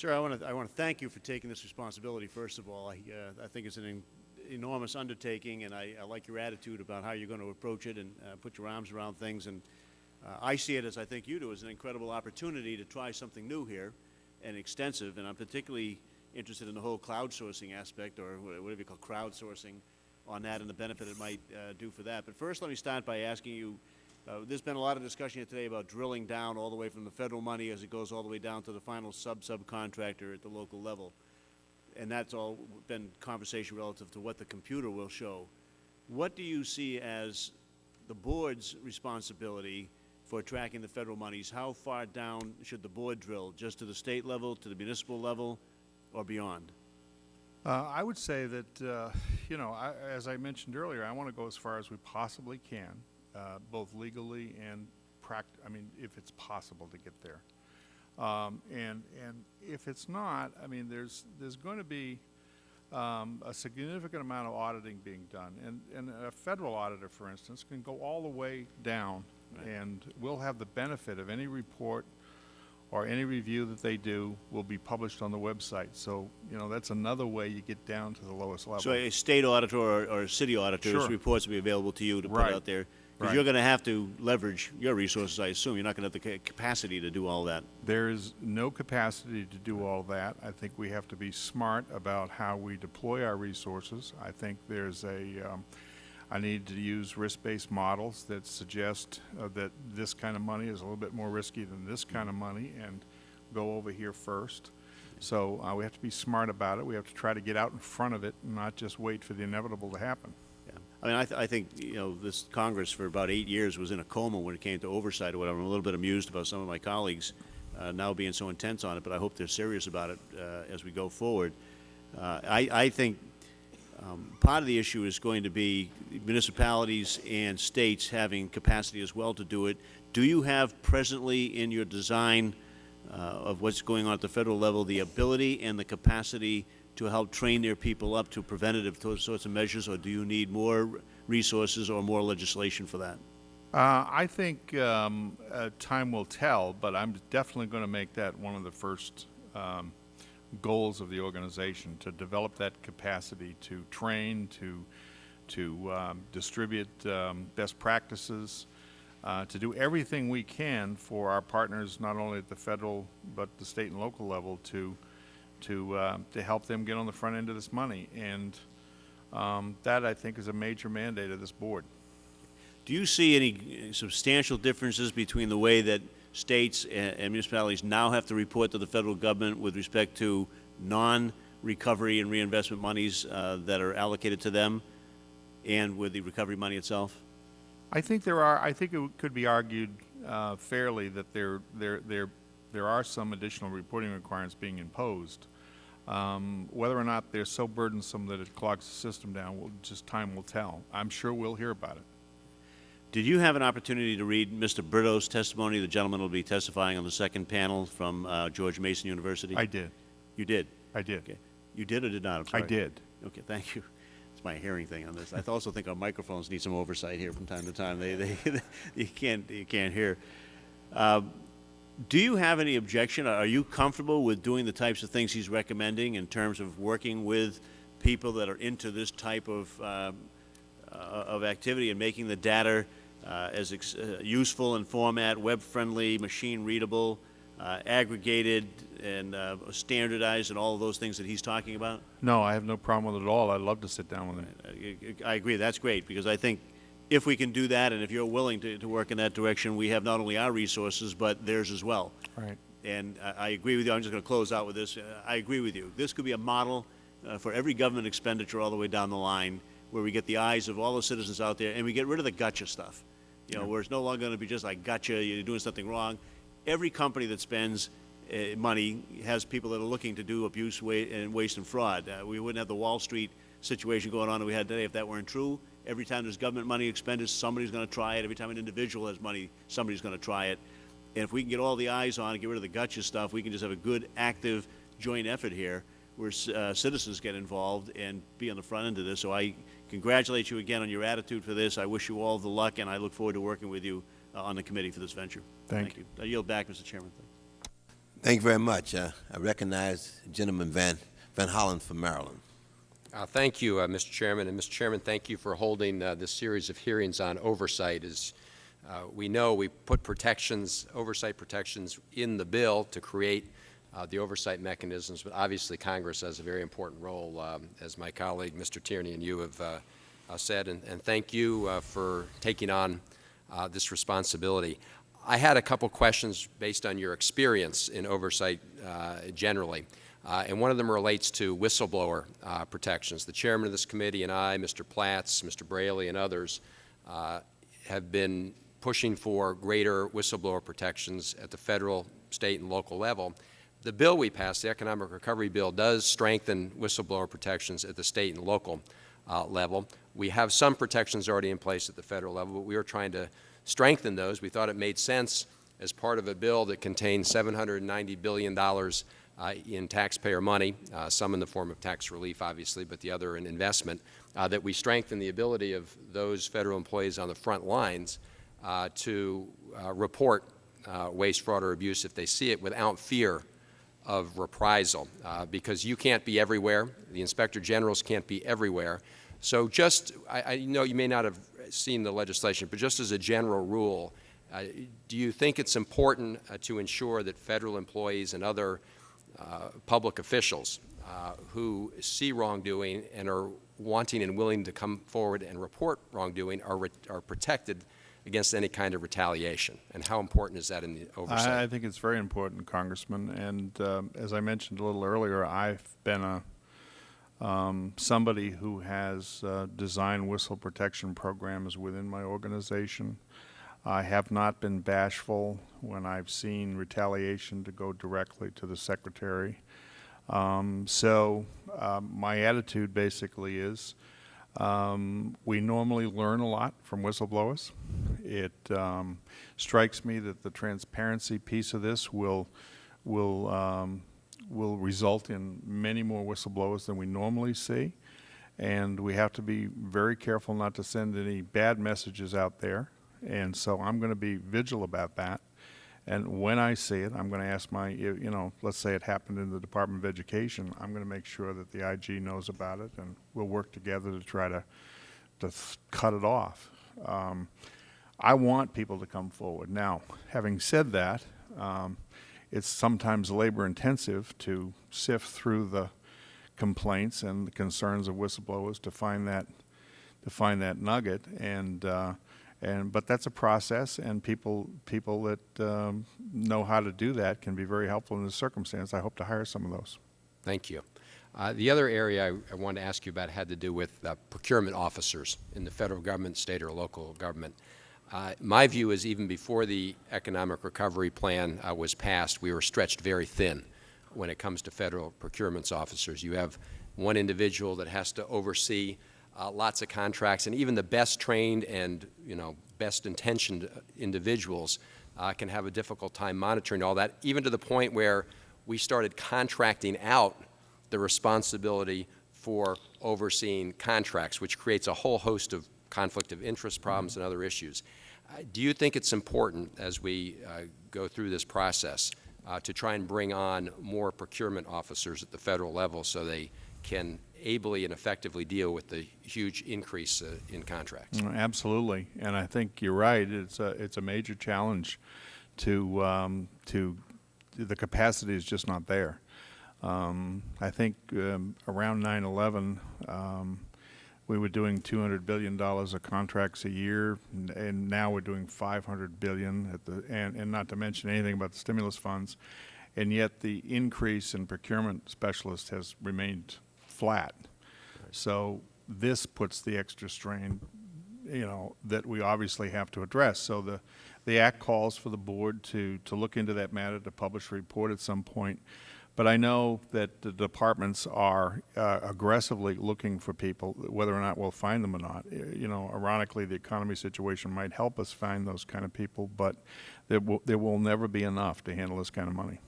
Sir, I want to I want to thank you for taking this responsibility. First of all, I uh, I think it's an en enormous undertaking, and I, I, like your attitude about how you're going to approach it and uh, put your arms around things. And uh, I see it as I think you do as an incredible opportunity to try something new here and extensive. And I'm particularly interested in the whole crowdsourcing aspect, or whatever you call crowdsourcing, on that and the benefit it might uh, do for that. But first, let me start by asking you. Uh, there's been a lot of discussion here today about drilling down all the way from the federal money as it goes all the way down to the final sub-subcontractor at the local level. And that's all been conversation relative to what the computer will show. What do you see as the board's responsibility for tracking the federal monies? How far down should the board drill? Just to the state level, to the municipal level, or beyond? Uh, I would say that, uh, you know, I, as I mentioned earlier, I want to go as far as we possibly can, uh, both legally and pract I mean, if it's possible to get there. Um, and, and if it's not, I mean, there's, there's going to be um, a significant amount of auditing being done. And, and a federal auditor, for instance, can go all the way down right. and we'll have the benefit of any report or any review that they do will be published on the website. So, you know, that's another way you get down to the lowest level. So a state auditor or, or city auditor's sure. reports will be available to you to right. put out there. Because right. you're going to have to leverage your resources, I assume. You're not going to have the capacity to do all that. There is no capacity to do all that. I think we have to be smart about how we deploy our resources. I think there's a, um, I need to use risk-based models that suggest uh, that this kind of money is a little bit more risky than this kind of money and go over here first. So uh, we have to be smart about it. We have to try to get out in front of it and not just wait for the inevitable to happen. I mean, I, th I think, you know, this Congress for about eight years was in a coma when it came to oversight or whatever. I'm a little bit amused about some of my colleagues uh, now being so intense on it, but I hope they're serious about it uh, as we go forward. Uh, I, I think um, part of the issue is going to be municipalities and states having capacity as well to do it. Do you have presently in your design uh, of what's going on at the Federal level the ability and the capacity to help train their people up to preventative sorts of measures, or do you need more resources or more legislation for that? Uh, I think um, uh, time will tell, but I'm definitely going to make that one of the first um, goals of the organization to develop that capacity to train, to to um, distribute um, best practices, uh, to do everything we can for our partners, not only at the federal but the state and local level, to to uh, to help them get on the front end of this money. And um, that I think is a major mandate of this board. Do you see any substantial differences between the way that states and, and municipalities now have to report to the federal government with respect to non-recovery and reinvestment monies uh, that are allocated to them and with the recovery money itself? I think there are. I think it could be argued uh, fairly that there there there there are some additional reporting requirements being imposed. Um, whether or not they're so burdensome that it clogs the system down, will just time will tell. I'm sure we'll hear about it. Did you have an opportunity to read Mr. Brito's testimony? The gentleman will be testifying on the second panel from uh, George Mason University. I did. You did? I did. Okay. You did or did not? i did. Okay, thank you. It's my hearing thing on this. I also think our microphones need some oversight here from time to time. They, they, you can't, you can't hear. Uh, do you have any objection? Are you comfortable with doing the types of things he's recommending in terms of working with people that are into this type of, uh, uh, of activity and making the data uh, as uh, useful in format, web-friendly, machine-readable, uh, aggregated and uh, standardized and all of those things that he's talking about? No, I have no problem with it at all. I'd love to sit down with him. I agree. That's great because I think if we can do that and if you're willing to, to work in that direction, we have not only our resources but theirs as well. Right. And I, I agree with you. I'm just going to close out with this. Uh, I agree with you. This could be a model uh, for every government expenditure all the way down the line where we get the eyes of all the citizens out there and we get rid of the gotcha stuff. You know, where it's no longer going to be just like, gotcha, you're doing something wrong. Every company that spends uh, money has people that are looking to do abuse wa and waste and fraud. Uh, we wouldn't have the Wall Street situation going on that we had today if that weren't true. Every time there's government money expended, somebody's going to try it. Every time an individual has money, somebody's going to try it. And if we can get all the eyes on and get rid of the gotcha stuff, we can just have a good, active, joint effort here where uh, citizens get involved and be on the front end of this. So I congratulate you again on your attitude for this. I wish you all the luck, and I look forward to working with you uh, on the committee for this venture. Thank, Thank you. I yield back, Mr. Chairman. Thank you very much. Uh, I recognize gentleman Van, Van Hollen from Maryland. Uh, Thank you, uh, Mr. Chairman. And, Mr. Chairman, thank you for holding uh, this series of hearings on oversight. As uh, we know, we put protections, oversight protections in the bill to create uh, the oversight mechanisms, but obviously Congress has a very important role, um, as my colleague, Mr. Tierney, and you have uh, said. And, and thank you for taking on this responsibility. I had a couple questions based on your experience in oversight generally. Uh, and one of them relates to whistleblower uh, protections. The chairman of this committee and I, Mr. Platts, Mr. Braley, and others uh, have been pushing for greater whistleblower protections at the federal, state, and local level. The bill we passed, the Economic Recovery Bill, does strengthen whistleblower protections at the state and local uh, level. We have some protections already in place at the federal level, but we are trying to strengthen those. We thought it made sense as part of a bill that contains $790 billion uh, in taxpayer money, uh, some in the form of tax relief, obviously, but the other in investment, uh, that we strengthen the ability of those federal employees on the front lines uh, to uh, report uh, waste, fraud, or abuse if they see it without fear of reprisal, because you can't be everywhere. The Inspector Generals can't be everywhere. So just, I, I know you may not have seen the legislation, but just as a general rule, do you think it's important to ensure that federal employees and other public officials uh, who see wrongdoing and are wanting and willing to come forward and report wrongdoing are, re- are protected against any kind of retaliation? And how important is that in the oversight? I, I think it's very important, Congressman, and um, as I mentioned a little earlier, I've been a, um, somebody who has uh, designed whistle protection programs within my organization. I have not been bashful when I've seen retaliation to go directly to the secretary. Um, so um, my attitude basically is um, we normally learn a lot from whistleblowers. It um, strikes me that the transparency piece of this will will um, will result in many more whistleblowers than we normally see, and we have to be very careful not to send any bad messages out there. And so I'm going to be vigilant about that. And when I see it, I'm going to ask my, you know, let's say it happened in the Department of Education, I'm going to make sure that the IG knows about it, and we'll work together to try to, to cut it off. Um, I want people to come forward. Now, having said that, um, it's sometimes labor intensive to sift through the complaints and the concerns of whistleblowers to find that, to find that nugget, and, uh, and, but that's a process, and people, people that um, know how to do that can be very helpful in this circumstance. I hope to hire some of those. Thank you. Uh, The other area I, I wanted to ask you about had to do with uh, procurement officers in the federal government, state, or local government. Uh, my view is even before the economic recovery plan uh, was passed, we were stretched very thin when it comes to federal procurements officers. You have one individual that has to oversee uh, lots of contracts, and even the best trained and you know best intentioned individuals uh, can have a difficult time monitoring all that, even to the point where we started contracting out the responsibility for overseeing contracts, which creates a whole host of conflict of interest problems and other issues. Uh, Do you think it's important, as we uh, go through this process, uh, to try and bring on more procurement officers at the federal level so they can ably and effectively deal with the huge increase uh, in contracts? Mm, Absolutely, and I think you're right. It's a it's a major challenge to um, to the capacity is just not there. Um, I think um, around 9/11, um, we were doing 200 billion dollars of contracts a year, and, now we're doing 500 billion at the and, and not to mention anything about the stimulus funds, and yet the increase in procurement specialists has remained flat. So this puts the extra strain, you know, that we obviously have to address. So the, the act calls for the board to, to look into that matter, to publish a report at some point. But I know that the departments are uh, aggressively looking for people, whether or not we'll find them or not. Uh, You know, ironically, the economy situation might help us find those kind of people, but there will, there will never be enough to handle this kind of money.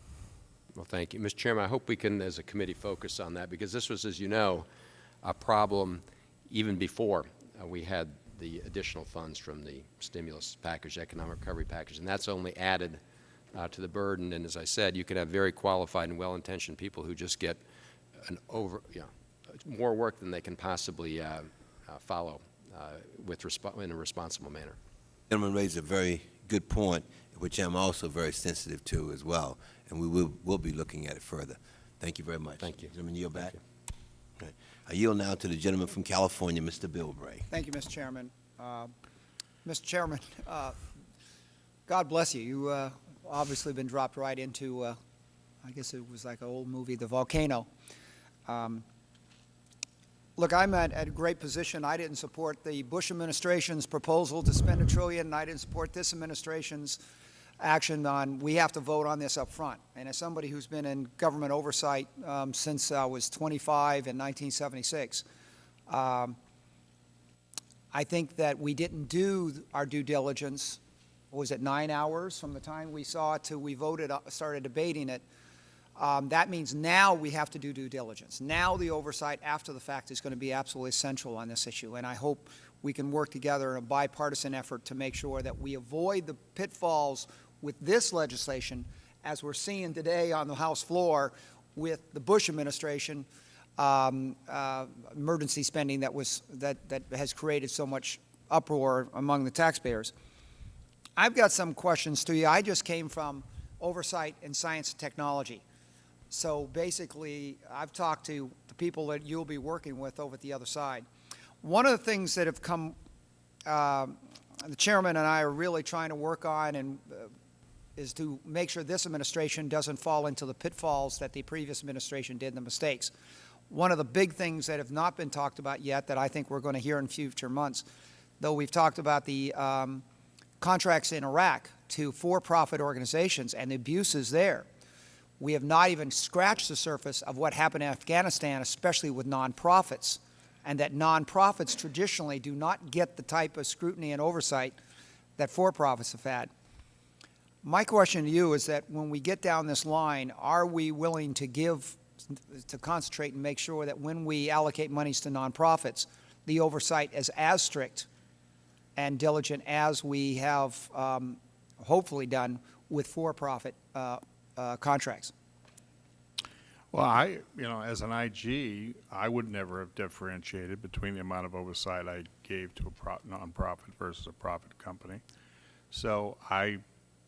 Well, thank you. Mr. Chairman, I hope we can, as a committee, focus on that, because this was, as you know, a problem even before uh, we had the additional funds from the stimulus package, economic recovery package, and that's only added uh, to the burden. And as I said, you can have very qualified and well-intentioned people who just get an over, you know, more work than they can possibly uh, uh, follow uh, with, in a responsible manner. Gentleman raised a very good point, which I'm also very sensitive to as well, and we will, will be looking at it further. Thank you very much. Thank you. Gentleman, yield back. Right. I yield now to the gentleman from California, Mr. Bilbray. Thank you, Mr. Chairman. Uh, Mr. Chairman, uh, God bless you. You uh, obviously been dropped right into, uh, I guess it was like an old movie, The Volcano. Um, Look, I'm at, at a great position. I didn't support the Bush administration's proposal to spend a trillion, and I didn't support this administration's action on, we have to vote on this up front. And as somebody who's been in government oversight um, since I was 25 in 1976, um, I think that we didn't do our due diligence, was it, nine hours from the time we saw it to we voted, uh, started debating it. Um, That means now we have to do due diligence. Now the oversight after the fact is going to be absolutely essential on this issue, and I hope we can work together in a bipartisan effort to make sure that we avoid the pitfalls with this legislation, as we're seeing today on the House floor with the Bush administration, um, uh, emergency spending that was, that, that has created so much uproar among the taxpayers. I've got some questions to you. I just came from oversight in science and technology. So basically, I've talked to the people that you'll be working with over at the other side. One of the things that have come, um the chairman and I are really trying to work on and uh, is to make sure this administration doesn't fall into the pitfalls that the previous administration did, the mistakes. One of the big things that have not been talked about yet that I think we're going to hear in future months, though we've talked about the um, contracts in Iraq to for-profit organizations and the abuses there. We have not even scratched the surface of what happened in Afghanistan, especially with nonprofits, and that nonprofits traditionally do not get the type of scrutiny and oversight that for-profits have had. My question to you is that when we get down this line, are we willing to give, to concentrate and make sure that when we allocate monies to nonprofits, the oversight is as strict and diligent as we have um, hopefully done with for-profit uh, uh, contracts? Well, I, you know, as an IG, I would never have differentiated between the amount of oversight I gave to a pro- nonprofit versus a profit company. So I,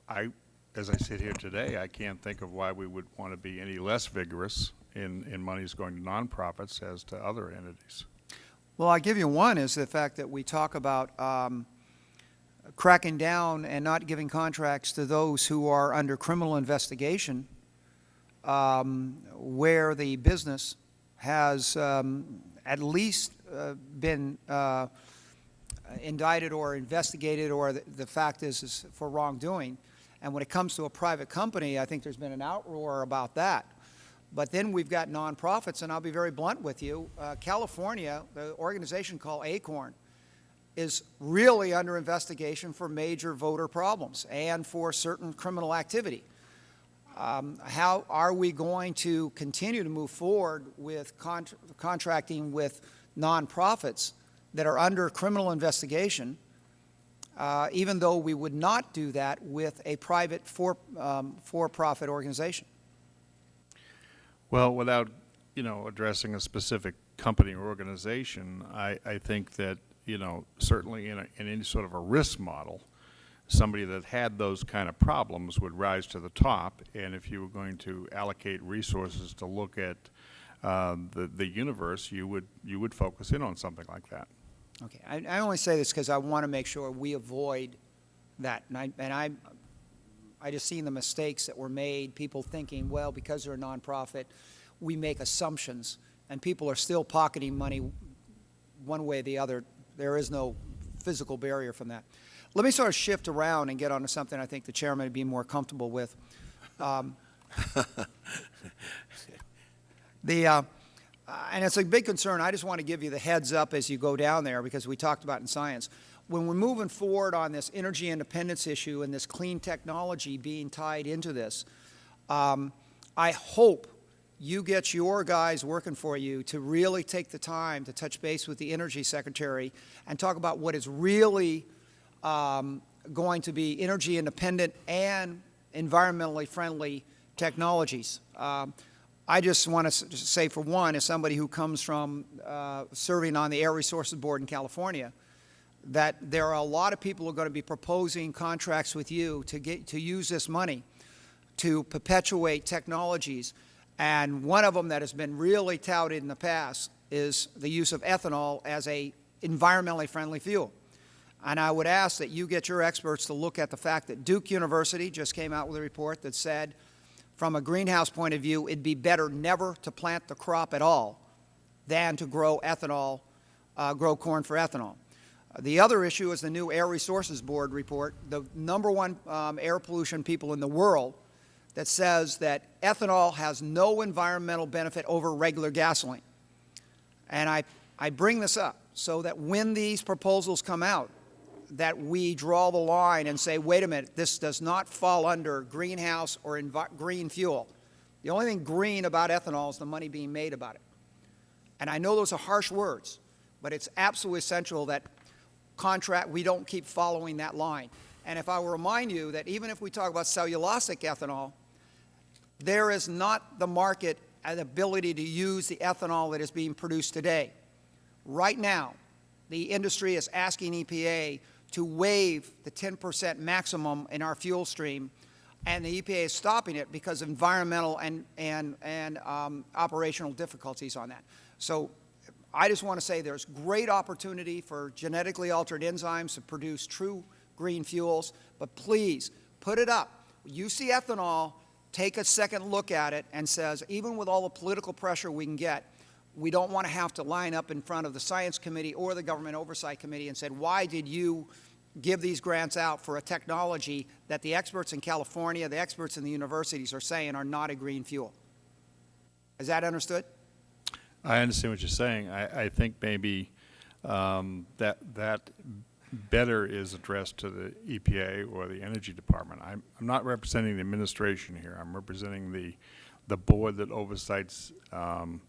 I, as I sit here today, I can't think of why we would want to be any less vigorous in, in monies going to nonprofits as to other entities. Well, I'll give you one is the fact that we talk about um, cracking down and not giving contracts to those who are under criminal investigation um, where the business has um, at least uh, been uh, indicted or investigated or the, the fact is, is for wrongdoing. And when it comes to a private company, I think there's been an outroar about that. But then we've got nonprofits, and I'll be very blunt with you. Uh, California, the organization called ACORN, is really under investigation for major voter problems and for certain criminal activity. Um, how are we going to continue to move forward with con contracting with nonprofits that are under criminal investigation, uh, even though we would not do that with a private for, um, for-profit organization? Well, without, you know, addressing a specific company or organization, I, I think that, you know, certainly in, a, in any sort of a risk model, somebody that had those kind of problems would rise to the top. And if you were going to allocate resources to look at um, the, the universe, you would, you would focus in on something like that. Okay, I, I only say this because I want to make sure we avoid that. And I, and I, I just seen the mistakes that were made, people thinking, well, because they're a nonprofit, we make assumptions, and people are still pocketing money one way or the other. There is no physical barrier from that. Let me sort of shift around and get onto something I think the chairman would be more comfortable with. Um, the, uh, and it's a big concern. I just want to give you the heads up as you go down there because we talked about in science. When we're moving forward on this energy independence issue and this clean technology being tied into this, um, I hope you get your guys working for you to really take the time to touch base with the Energy Secretary and talk about what is really um, going to be energy independent and environmentally friendly technologies. Um, I just want to say, for one, as somebody who comes from uh, serving on the Air Resources Board in California, that there are a lot of people who are going to be proposing contracts with you to get to use this money to perpetuate technologies. And one of them that has been really touted in the past is the use of ethanol as a environmentally friendly fuel. And I would ask that you get your experts to look at the fact that Duke University just came out with a report that said, from a greenhouse point of view, it'd be better never to plant the crop at all than to grow ethanol, uh, grow corn for ethanol. The other issue is the new Air Resources Board report, the number one um, air pollution people in the world that says that ethanol has no environmental benefit over regular gasoline. And I, I bring this up so that when these proposals come out, that we draw the line and say, wait a minute, this does not fall under greenhouse or green fuel. The only thing green about ethanol is the money being made about it. And I know those are harsh words, but it's absolutely essential that contract, we don't keep following that line. And if I will remind you that even if we talk about cellulosic ethanol, there is not the market and ability to use the ethanol that is being produced today. Right now, the industry is asking EPA to waive the 10 percent maximum in our fuel stream, and the EPA is stopping it because of environmental and, and, and um, operational difficulties on that. So I just want to say there's great opportunity for genetically altered enzymes to produce true green fuels, but please put it up. You see ethanol, take a second look at it and says, even with all the political pressure we can get, we don't want to have to line up in front of the Science Committee or the Government Oversight Committee and said, why did you give these grants out for a technology that the experts in California, the experts in the universities are saying are not a green fuel? Is that understood? I understand what you're saying. I, I think maybe um, that that better is addressed to the EPA or the Energy Department. I'm, I'm not representing the administration here. I'm representing the the board that oversights um,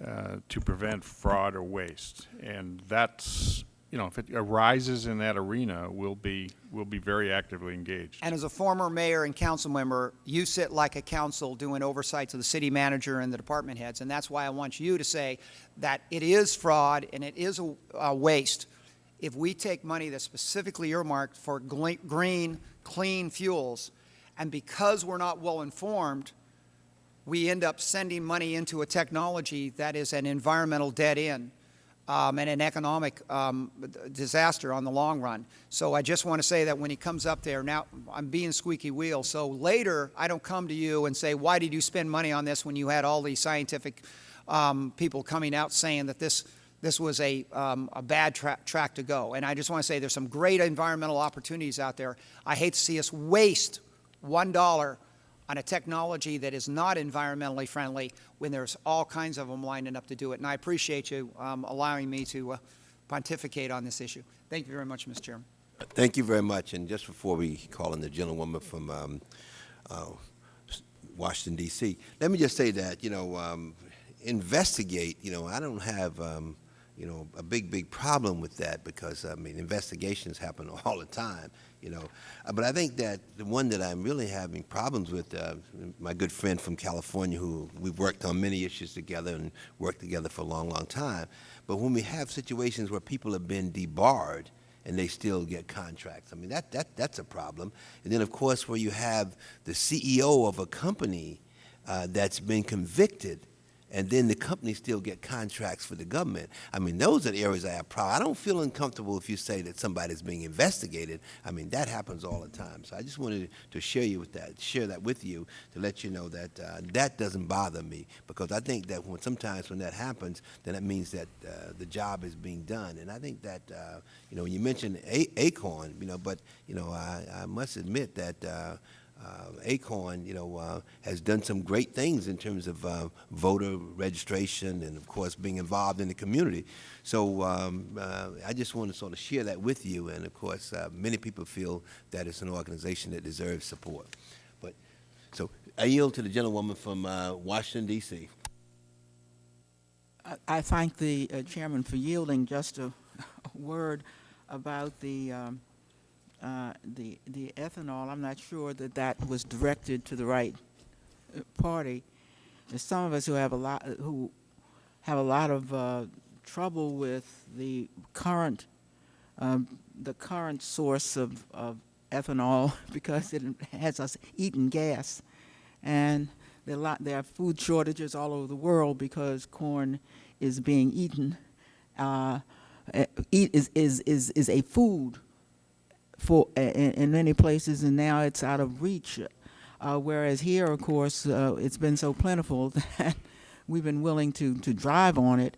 to prevent fraud or waste, and that's you know, if it arises in that arena, we'll be, we'll be very actively engaged. And as a former mayor and council member, you sit like a council doing oversight to the city manager and the department heads, and that's why I want you to say that it is fraud and it is a, a waste. If we take money that's specifically earmarked for green, clean fuels, and because we're not well informed, we end up sending money into a technology that is an environmental dead end um, and an economic um, disaster on the long run. So I just want to say that when he comes up there, now I'm being squeaky wheel, so later I don't come to you and say, why did you spend money on this when you had all these scientific um, people coming out saying that this this was a, um, a bad tra track to go. And I just want to say there's some great environmental opportunities out there. I hate to see us waste $1 on a technology that is not environmentally friendly when there's all kinds of them lining up to do it. And I appreciate you um, allowing me to uh, pontificate on this issue. Thank you very much, Mr. Chairman. Thank you very much. And just before we call in the gentlewoman from um, uh, Washington, D.C., let me just say that, you know, um, investigate, you know, I don't have, um, you know, a big, big problem with that because, I mean, investigations happen all the time you know. Uh, but I think that the one that I'm really having problems with, uh, my good friend from California, who we've worked on many issues together and worked together for a long, long time. But when we have situations where people have been debarred and they still get contracts, I mean, that, that, that's a problem. And then, of course, where you have the CEO of a company uh, that's been convicted and then the companies still get contracts for the government. I mean, those are the areas I have problem. I don't feel uncomfortable if you say that somebody's being investigated. I mean, that happens all the time. So I just wanted to share you with that, share that with you to let you know that uh, that doesn't bother me because I think that when sometimes when that happens, then that means that uh, the job is being done. And I think that uh, you know, when you mentioned A Acorn, you know, but you know, I, I must admit that uh, Acorn, you know, uh, has done some great things in terms of uh, voter registration and, of course, being involved in the community. So um, uh, I just want to sort of share that with you. And, of course, uh, many people feel that it's an organization that deserves support. But so I yield to the gentlewoman from uh, Washington, D.C. I- I thank the chairman for yielding just a a word about the um, uh, the, the ethanol, I'm not sure that that was directed to the right uh, party. There's some of us who have a lot, who have a lot of uh, trouble with the current, um, the current source of, of ethanol because it has us eating gas. And there are, lot, there are food shortages all over the world because corn is being eaten. Uh, is, is, is, is a food for in, in many places, and now it's out of reach. Uh, whereas here, of course, uh, it's been so plentiful that we've been willing to, to drive on it.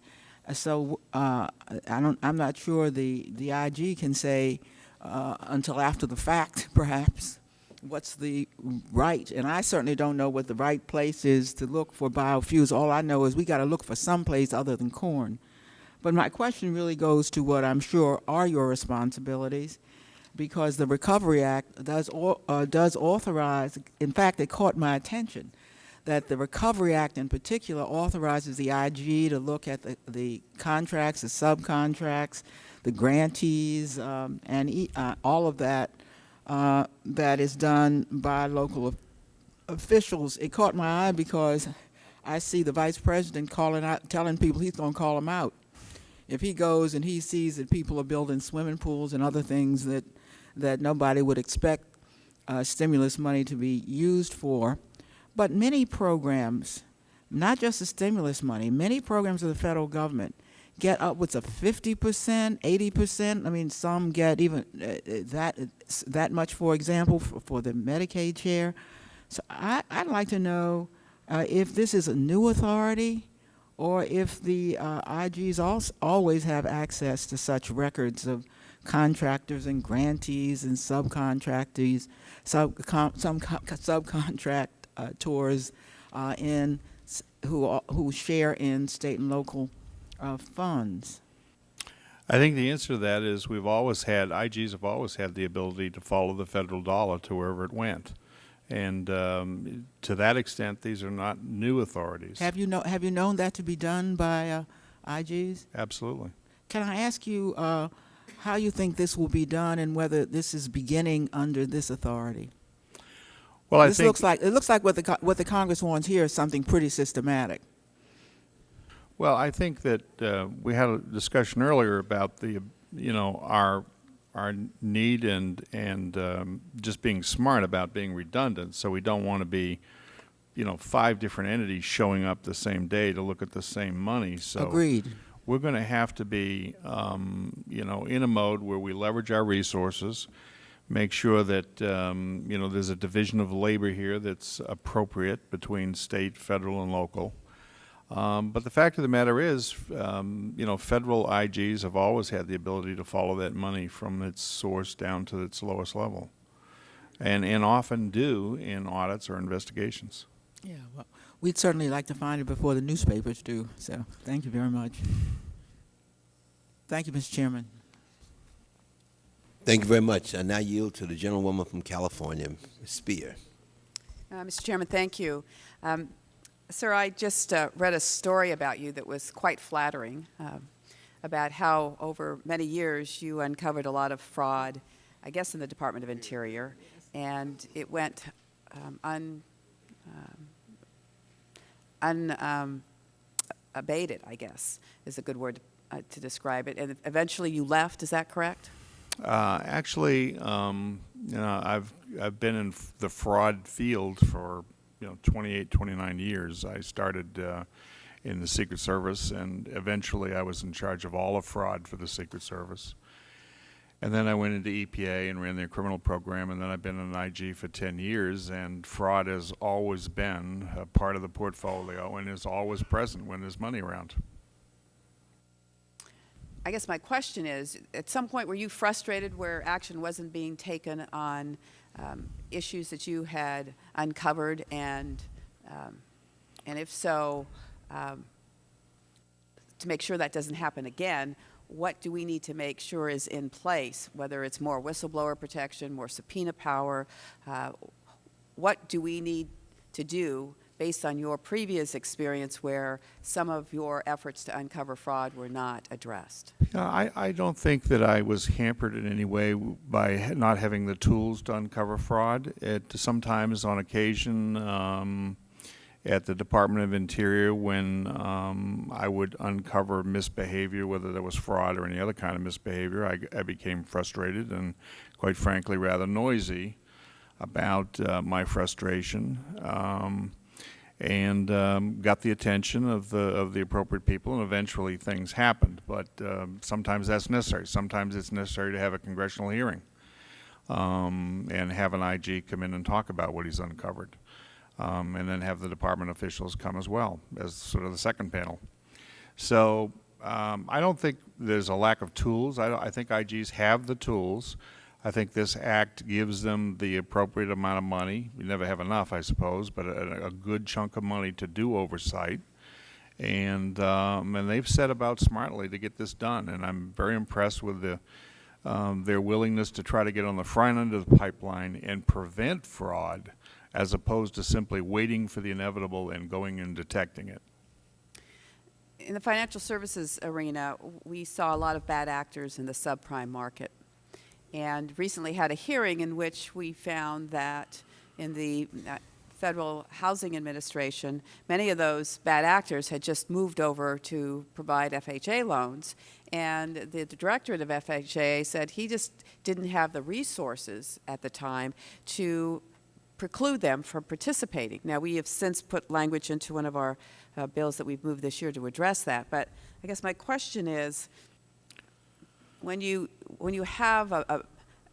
Uh, So uh, I don't, I'm not sure the, the IG can say uh, until after the fact, perhaps, what's the right. And I certainly don't know what the right place is to look for biofuels. All I know is we got to look for some place other than corn. But my question really goes to what I'm sure are your responsibilities, because the Recovery Act does, uh, does authorize, in fact, it caught my attention, that the Recovery Act in particular authorizes the IG to look at the, the contracts, the subcontracts, the grantees, um, and e- uh, all of that uh, that is done by local officials. It caught my eye because I see the vice president calling out, telling people he's going to call them out. If he goes and he sees that people are building swimming pools and other things that that nobody would expect uh, stimulus money to be used for, but many programs, not just the stimulus money, many programs of the federal government get upwards of 50%, 80%. I mean, some get even uh, uh, that that much, for example, for, for the Medicaid share. So I, I'd like to know uh, if this is a new authority or if the uh, IGs also always have access to such records of contractors and grantees and subcontractors, sub, some co- subcontract uh, tours uh, in who who share in state and local uh, funds. I think the answer to that is we've always had, IGs have always had the ability to follow the federal dollar to wherever it went. And um, to that extent, these are not new authorities. Have you know Have you known that to be done by uh, IGs? Absolutely. Can I ask you uh, how you think this will be done and whether this is beginning under this authority? Well, I this think. looks like it looks like what the what the Congress wants here is something pretty systematic. Well, I think that uh, we had a discussion earlier about the, you know, our our need and and um, just being smart about being redundant. So we don't want to be, you know, five different entities showing up the same day to look at the same money. So Agreed. We're going to have to be, um, you know, in a mode where we leverage our resources, make sure that, um, you know, there's a division of labor here that's appropriate between state, federal, and local. Um, but the fact of the matter is, um, you know, federal IGs have always had the ability to follow that money from its source down to its lowest level, and and often do in audits or investigations. Yeah. Well, we'd certainly like to find it before the newspapers do. So thank you very much. Thank you, Mr. Chairman. Thank you very much. I now yield to the gentlewoman from California, Ms. Speier. Uh, Mr. Chairman, thank you. Um, Sir, I just uh, read a story about you that was quite flattering um, about how over many years you uncovered a lot of fraud, I guess in the Department of Interior, and it went um, un, um, un, um, I guess, is a good word uh, to describe it. And eventually you left, is that correct? Uh, actually, um, you know, I've I've been in the fraud field for you know 28, 29 years. I started uh, in the Secret Service, and eventually I was in charge of all of fraud for the Secret Service. And then I went into EPA and ran their criminal program, and then I've been an IG for 10 years, and fraud has always been a part of the portfolio and is always present when there's money around. I guess my question is, at some point were you frustrated where action wasn't being taken on um, issues that you had uncovered, and um, and if so, um, to make sure that doesn't happen again, what do we need to make sure is in place? Whether it's more whistleblower protection, more subpoena power, uh, what do we need to do based on your previous experience where some of your efforts to uncover fraud were not addressed? Yeah, I, I don't think that I was hampered in any way by not having the tools to uncover fraud. It, sometimes, on occasion, um, at the Department of Interior, when um, I would uncover misbehavior, whether there was fraud or any other kind of misbehavior, I became frustrated and, quite frankly, rather noisy about uh, my frustration. Um, and um, got the attention of the of the appropriate people, and eventually things happened. But um, sometimes that's necessary. Sometimes it's necessary to have a congressional hearing um, and have an IG come in and talk about what he's uncovered, um, and then have the department officials come as well as sort of the second panel. So um, I don't think there's a lack of tools. I, I think IGs have the tools. I think this act gives them the appropriate amount of money. We never have enough, I suppose, but a, a good chunk of money to do oversight. And, um, and they've set about smartly to get this done. And I'm very impressed with the, um, their willingness to try to get on the front end of the pipeline and prevent fraud as opposed to simply waiting for the inevitable and going and detecting it. In the financial services arena, we saw a lot of bad actors in the subprime market. And recently had a hearing in which we found that in the uh, Federal Housing Administration, many of those bad actors had just moved over to provide FHA loans. And the directorate of FHA said he just didn't have the resources at the time to preclude them from participating. Now, we have since put language into one of our uh, bills that we've moved this year to address that. But I guess my question is, when you when you have a, a,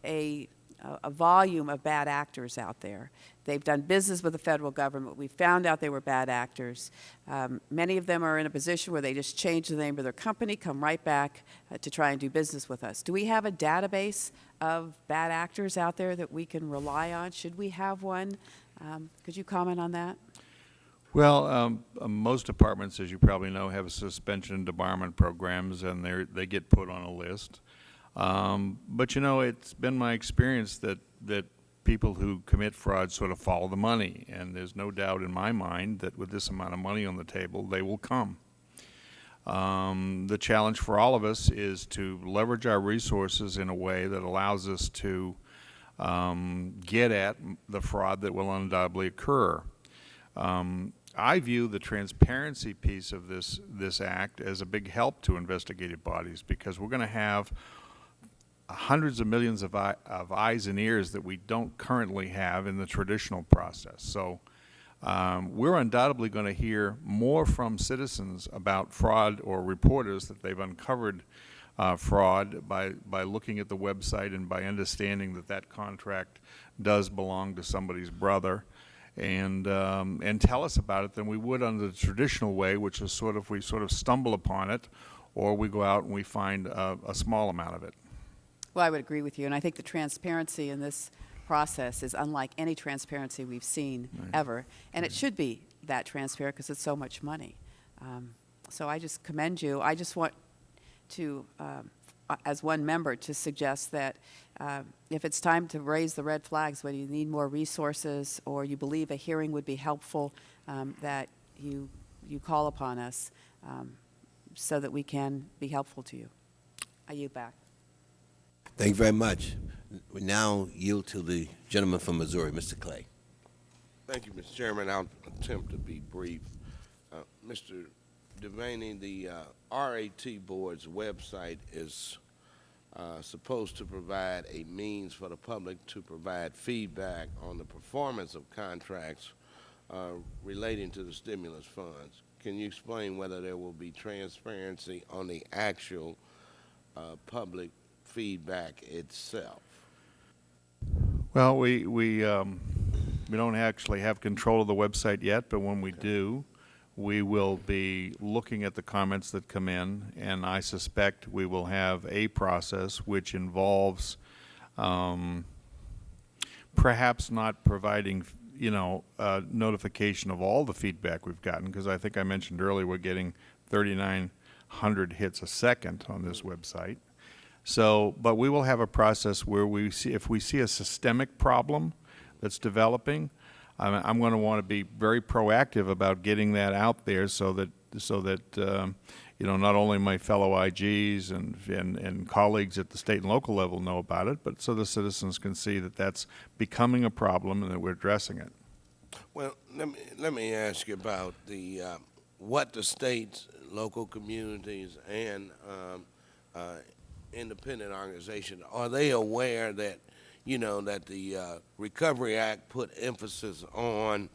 a, a volume of bad actors out there, they've done business with the federal government. We found out they were bad actors. Um, many of them are in a position where they just change the name of their company, come right back uh, to try and do business with us. Do we have a database of bad actors out there that we can rely on? Should we have one? Um, could you comment on that? Well, um, uh, most departments, as you probably know, have suspension and debarment programs, and they they get put on a list. Um, but you know, it's been my experience that that people who commit fraud sort of follow the money, and there's no doubt in my mind that with this amount of money on the table, they will come. Um, the challenge for all of us is to leverage our resources in a way that allows us to um, get at the fraud that will undoubtedly occur. Um, I view the transparency piece of this, this act as a big help to investigative bodies because we're going to have hundreds of millions of, eye, of eyes and ears that we don't currently have in the traditional process. So um, we're undoubtedly going to hear more from citizens about fraud or reporters that they've uncovered uh, fraud by, by looking at the website and by understanding that that contract does belong to somebody's brother and um, and tell us about it than we would under the traditional way, which is sort of we sort of stumble upon it, or we go out and we find a, a small amount of it. Well, I would agree with you, and I think the transparency in this process is unlike any transparency we've seen ever, and it should be that transparent because it's so much money. Um, so I just commend you. I just want to, um, as one member, to suggest that uh, if it's time to raise the red flags, whether you need more resources or you believe a hearing would be helpful, um, that you you call upon us um, so that we can be helpful to you. I yield back. Thank you very much. We now yield to the gentleman from Missouri, Mr. Clay. Thank you, Mr. Chairman. I'll attempt to be brief. Uh, Mr. Devaney, the uh, RAT Board's website is uh, supposed to provide a means for the public to provide feedback on the performance of contracts uh, relating to the stimulus funds. Can you explain whether there will be transparency on the actual uh, public feedback itself? Well, we we um, we don't actually have control of the website yet, but when we do, we will be looking at the comments that come in, and I suspect we will have a process which involves um, perhaps not providing, you know, uh, notification of all the feedback we've gotten, because I think I mentioned earlier we're getting 3,900 hits a second on this website. So, but we will have a process where we see, if we see a systemic problem that's developing, I'm, I'm going to want to be very proactive about getting that out there so that, so that, um, you know, not only my fellow IGs and, and, and colleagues at the state and local level know about it, but so the citizens can see that that's becoming a problem and that we're addressing it. Well, let me, let me ask you about the, uh, what the states, local communities, and um, uh, independent organizations, are they aware that, you know, that the uh, Recovery Act put emphasis on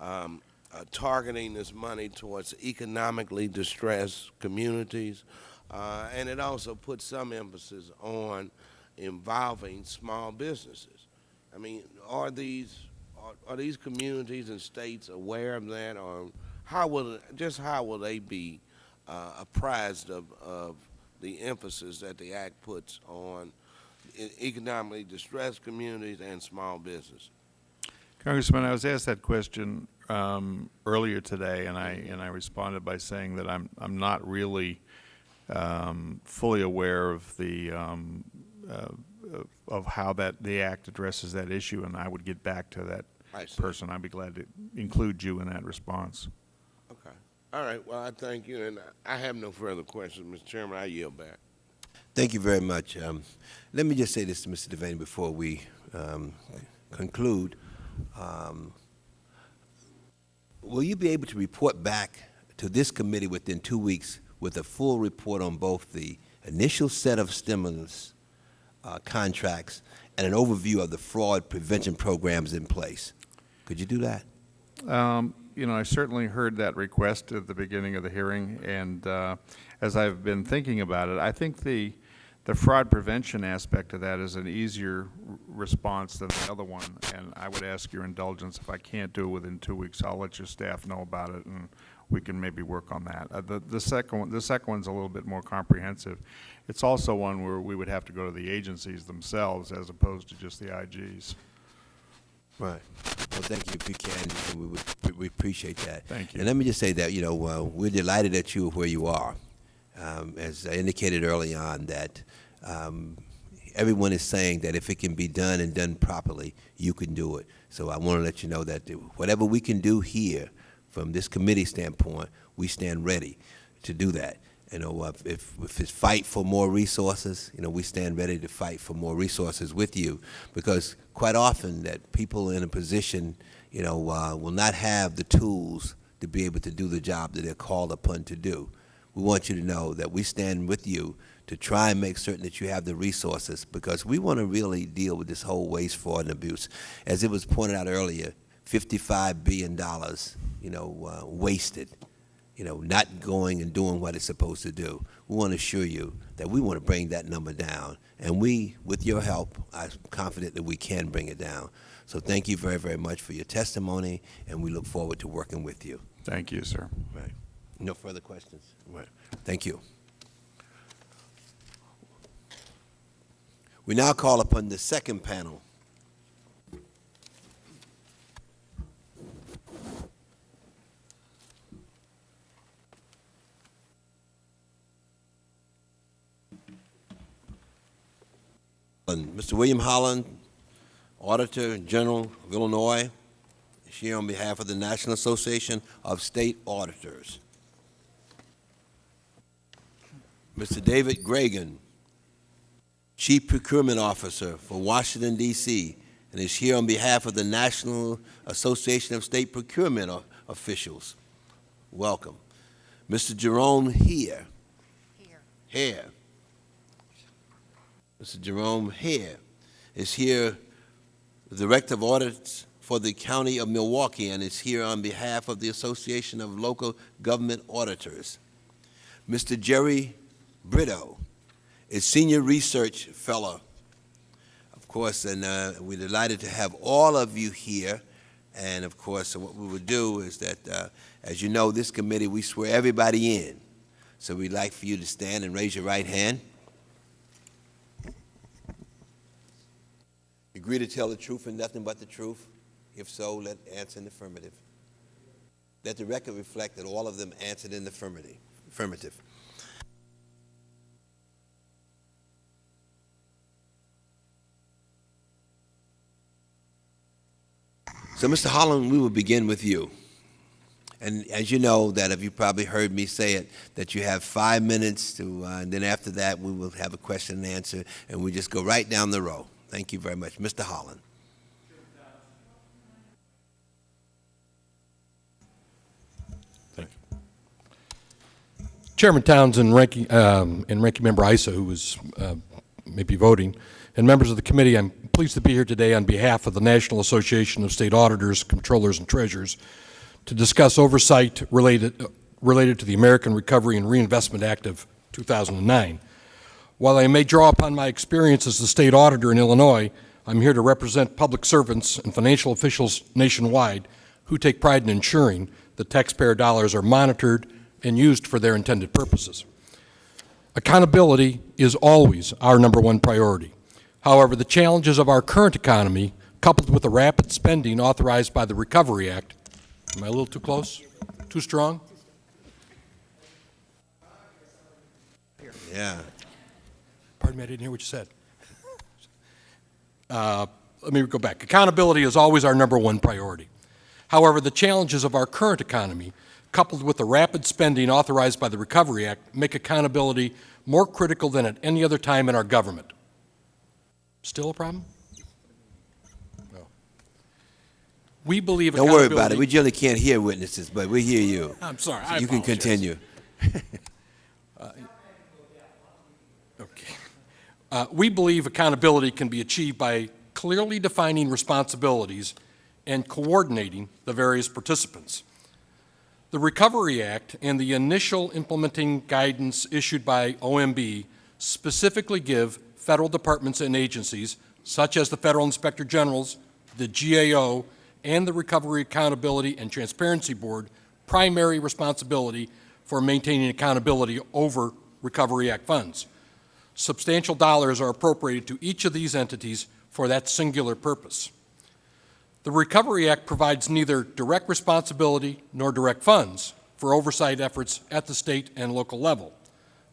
um, uh, targeting this money towards economically distressed communities, uh, and it also put some emphasis on involving small businesses. I mean, are these are, are these communities and states aware of that, or how will just how will they be uh, apprised of, of the emphasis that the act puts on economically distressed communities and small business? Congressman, I was asked that question um, earlier today, and I and I responded by saying that I'm I'm not really um, fully aware of the um, uh, of how that the act addresses that issue, and I would get back to that I person. I'd be glad to include you in that response. Okay. All right. Well, I thank you, and I have no further questions, Mr. Chairman. I yield back. Thank you very much. Um, let me just say this to Mr. Devaney before we um, conclude. Um, will you be able to report back to this committee within two weeks with a full report on both the initial set of stimulus uh, contracts and an overview of the fraud prevention programs in place? Could you do that? Um, You know, I certainly heard that request at the beginning of the hearing, and uh, as I've been thinking about it, I think the, the fraud prevention aspect of that is an easier response than the other one, and I would ask your indulgence, if I can't do it within two weeks, I'll let your staff know about it, and we can maybe work on that. Uh, The, the second, one- the second one's a little bit more comprehensive. It's also one where we would have to go to the agencies themselves as opposed to just the IGs. Right. Well, thank you if you can. We, would, we appreciate that. Thank you. And let me just say that, you know, uh, we're delighted that you are where you are. Um, as I indicated early on, that um, everyone is saying that if it can be done and done properly, you can do it. So I want to let you know that whatever we can do here, from this committee standpoint, we stand ready to do that. You know, if, if, if it's fight for more resources, you know, we stand ready to fight for more resources with you because quite often that people in a position, you know, uh, will not have the tools to be able to do the job that they're called upon to do. We want you to know that we stand with you to try and make certain that you have the resources because we want to really deal with this whole waste, fraud, and abuse. As it was pointed out earlier, $55 billion, you know, uh, wasted you know, not going and doing what it's supposed to do. We want to assure you that we want to bring that number down. And we, with your help, I'm confident that we can bring it down. So thank you very, very much for your testimony, and we look forward to working with you. Thank you, sir. Right. No further questions? Right. Thank you. We now call upon the second panel. And Mr. William Holland, Auditor General of Illinois, is here on behalf of the National Association of State Auditors. Mr. David Gragan, Chief Procurement Officer for Washington, D.C., and is here on behalf of the National Association of State Procurement O- Officials. Welcome. Mr. Jerome Heer. Here. Here. Mr. Jerome Heer is here, the Director of Audits for the County of Milwaukee, and is here on behalf of the Association of Local Government Auditors. Mr. Jerry Brito is Senior Research Fellow. Of course, and uh, we're delighted to have all of you here. And of course, what we would do is that, uh, as you know, this committee, we swear everybody in. So we'd like for you to stand and raise your right hand. Agree to tell the truth and nothing but the truth? If so, let answer in the affirmative. Let the record reflect that all of them answered in the affirmative. Affirmative. So, Mr. Holland, we will begin with you. And as you know, that if you probably heard me say it, that you have five minutes to, uh, and then after that, we will have a question and answer, and we just go right down the row. Thank you very much. Mr. Holland. Chairman Townsend, ranking, um, and Ranking Member Issa, who was uh, maybe voting, and members of the committee, I'm pleased to be here today on behalf of the National Association of State Auditors, Controllers, and Treasurers to discuss oversight related, uh, related to the American Recovery and Reinvestment Act of 2009. While I may draw upon my experience as the state auditor in Illinois, I'm here to represent public servants and financial officials nationwide who take pride in ensuring that taxpayer dollars are monitored and used for their intended purposes. Accountability is always our number one priority. However, the challenges of our current economy, coupled with the rapid spending authorized by the Recovery Act, am I a little too close? Too strong? Yeah. Pardon me, I didn't hear what you said. Uh, Let me go back. Accountability is always our number one priority. However, the challenges of our current economy, coupled with the rapid spending authorized by the Recovery Act, make accountability more critical than at any other time in our government. Still a problem? No. We believe Don't accountability... worry about it. We generally can't hear witnesses, but we hear you. I'm sorry, I You can apologize. continue. Okay. Uh, We believe accountability can be achieved by clearly defining responsibilities and coordinating the various participants. The Recovery Act and the initial implementing guidance issued by OMB specifically give federal departments and agencies, such as the Federal Inspector Generals, the GAO, and the Recovery Accountability and Transparency Board, primary responsibility for maintaining accountability over Recovery Act funds. Substantial dollars are appropriated to each of these entities for that singular purpose. The Recovery Act provides neither direct responsibility nor direct funds for oversight efforts at the state and local level.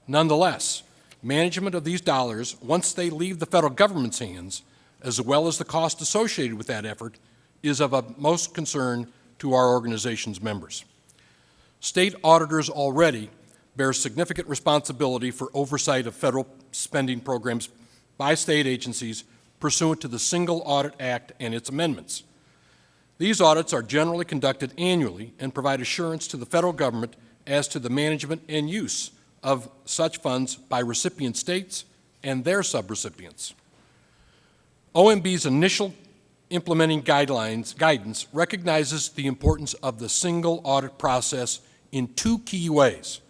Nonetheless, management of these dollars, once they leave the federal government's hands, as well as the cost associated with that effort, is of utmost concern to our organization's members. State auditors already bear significant responsibility for oversight of federal spending programs by state agencies pursuant to the Single Audit Act and its amendments. These audits are generally conducted annually and provide assurance to the federal government as to the management and use of such funds by recipient states and their subrecipients. OMB's initial implementing guidelines, guidance recognizes the importance of the single audit process in two key ways.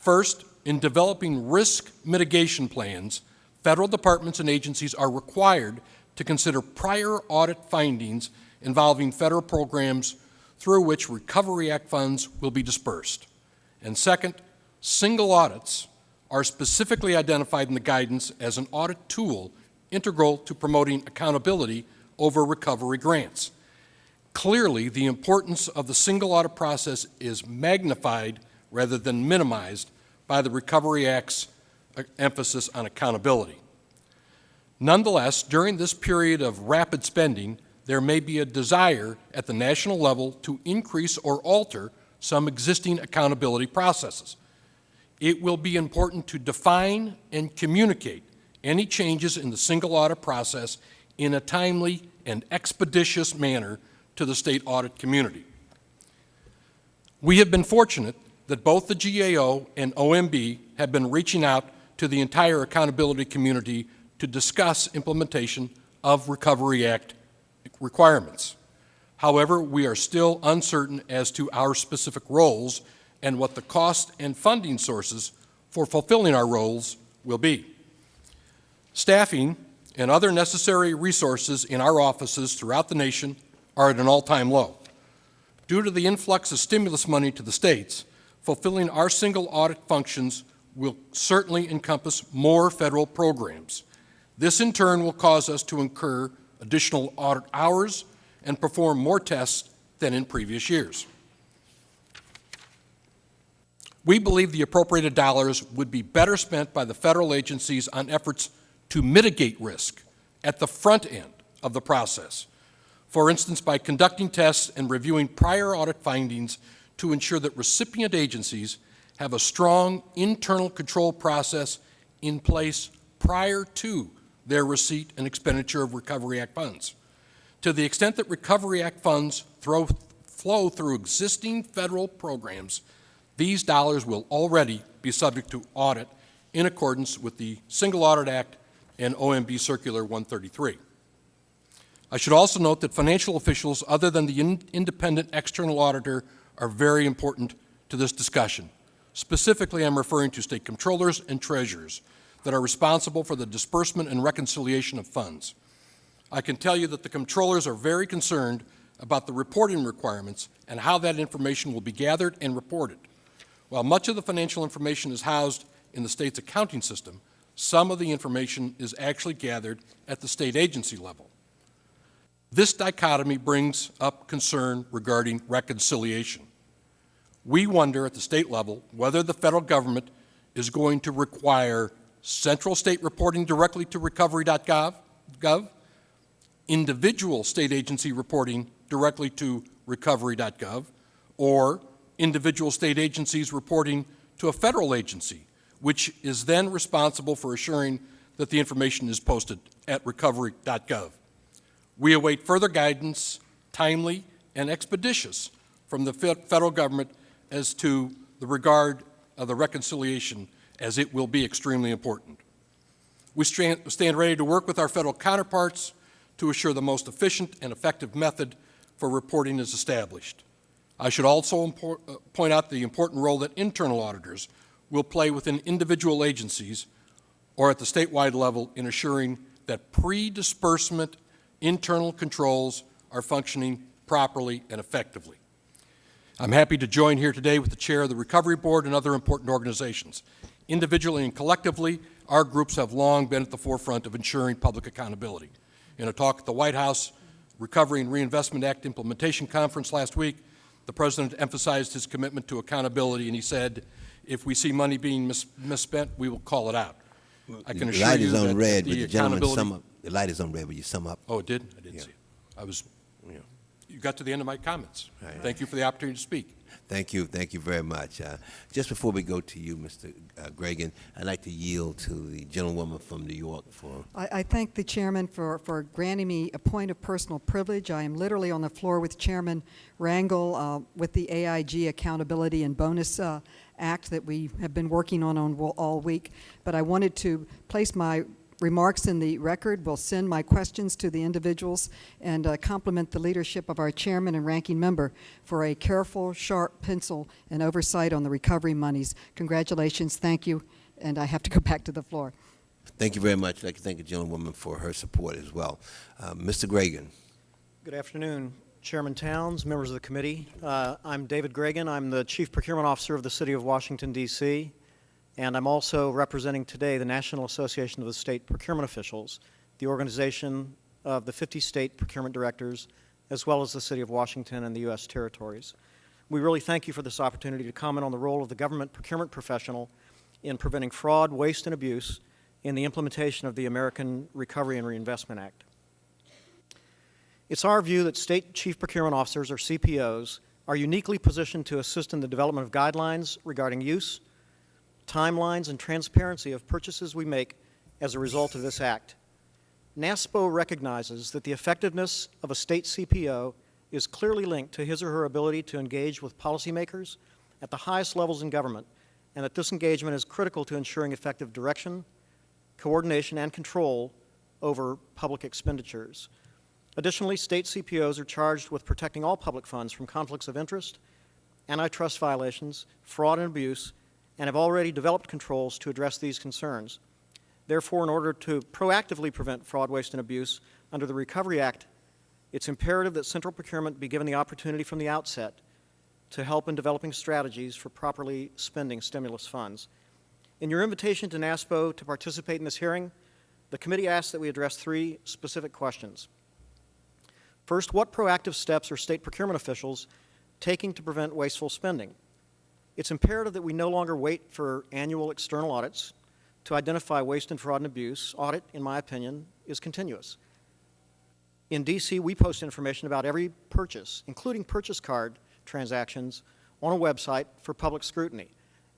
First, in developing risk mitigation plans, federal departments and agencies are required to consider prior audit findings involving federal programs through which Recovery Act funds will be dispersed. And second, single audits are specifically identified in the guidance as an audit tool integral to promoting accountability over recovery grants. Clearly, the importance of the single audit process is magnified rather than minimized by the Recovery Act's uh, emphasis on accountability. Nonetheless, during this period of rapid spending, there may be a desire at the national level to increase or alter some existing accountability processes. It will be important to define and communicate any changes in the single audit process in a timely and expeditious manner to the state audit community. We have been fortunate that both the GAO and OMB have been reaching out to the entire accountability community to discuss implementation of Recovery Act requirements. However, we are still uncertain as to our specific roles and what the cost and funding sources for fulfilling our roles will be. Staffing and other necessary resources in our offices throughout the nation are at an all-time low. Due to the influx of stimulus money to the states, fulfilling our single audit functions will certainly encompass more federal programs. This in turn will cause us to incur additional audit hours and perform more tests than in previous years. We believe the appropriated dollars would be better spent by the federal agencies on efforts to mitigate risk at the front end of the process. For instance, by conducting tests and reviewing prior audit findings to ensure that recipient agencies have a strong internal control process in place prior to their receipt and expenditure of Recovery Act funds. To the extent that Recovery Act funds throw, flow through existing federal programs, these dollars will already be subject to audit in accordance with the Single Audit Act and OMB Circular 133. I should also note that financial officials other than the in- independent external auditor are very important to this discussion. Specifically, I'm referring to state controllers and treasurers that are responsible for the disbursement and reconciliation of funds. I can tell you that the controllers are very concerned about the reporting requirements and how that information will be gathered and reported. While much of the financial information is housed in the state's accounting system, some of the information is actually gathered at the state agency level. This dichotomy brings up concern regarding reconciliation. We wonder at the state level whether the federal government is going to require central state reporting directly to recovery.gov, gov, individual state agency reporting directly to recovery.gov, or individual state agencies reporting to a federal agency, which is then responsible for assuring that the information is posted at recovery.gov. We await further guidance, timely and expeditious, from the federal government as to the regard of the reconciliation, as it will be extremely important. We stand ready to work with our federal counterparts to assure the most efficient and effective method for reporting is established. I should also uh, point out the important role that internal auditors will play within individual agencies or at the statewide level in assuring that pre-disbursement internal controls are functioning properly and effectively. I'm happy to join here today with the chair of the Recovery Board and other important organizations. Individually and collectively, our groups have long been at the forefront of ensuring public accountability. In a talk at the White House Recovery and Reinvestment Act Implementation Conference last week, the President emphasized his commitment to accountability, and he said, if we see money being mis- misspent, we will call it out. I can The assure light you is that on red, the would the accountability up? The light is on red, will you sum up? Oh, it did? I didn't Yeah. see it. I was. You got to the end of my comments. Right. Thank you for the opportunity to speak. Thank you, thank you very much. Uh, Just before we go to you, Mr. uh, Gragan, I'd like to yield to the gentlewoman from New York for, I, I thank the chairman for, for granting me a point of personal privilege. I am literally on the floor with Chairman Rangel uh, with the AIG Accountability and Bonus uh, Act that we have been working on, on all week. But I wanted to place my remarks in the record. Will send my questions to the individuals and uh, compliment the leadership of our chairman and ranking member for a careful, sharp pencil and oversight on the recovery monies. Congratulations, thank you, and I have to go back to the floor. thank you very much. I'd like to thank the gentlewoman for her support as well. Uh, Mr. Gragan. Good afternoon, Chairman Towns, members of the committee. Uh, I'm David Gragan. I'm the Chief Procurement Officer of the City of Washington, D.C., and I'm also representing today the National Association of the State Procurement Officials, the organization of the 50 state procurement directors, as well as the City of Washington and the U.S. territories. We really thank you for this opportunity to comment on the role of the government procurement professional in preventing fraud, waste, and abuse in the implementation of the American Recovery and Reinvestment Act. It's our view that state chief procurement officers, or CPOs, are uniquely positioned to assist in the development of guidelines regarding use, timelines, and transparency of purchases we make as a result of this act. NASPO recognizes that the effectiveness of a state CPO is clearly linked to his or her ability to engage with policymakers at the highest levels in government, and that this engagement is critical to ensuring effective direction, coordination, and control over public expenditures. Additionally, state CPOs are charged with protecting all public funds from conflicts of interest, antitrust violations, fraud and abuse, and have already developed controls to address these concerns. Therefore, in order to proactively prevent fraud, waste, and abuse under the Recovery Act, it's imperative that central procurement be given the opportunity from the outset to help in developing strategies for properly spending stimulus funds. In your invitation to NASPO to participate in this hearing, the committee asks that we address three specific questions. First, what proactive steps are state procurement officials taking to prevent wasteful spending? It's imperative that we no longer wait for annual external audits to identify waste and fraud and abuse. Audit, in my opinion, is continuous. In DC, we post information about every purchase, including purchase card transactions, on a website for public scrutiny.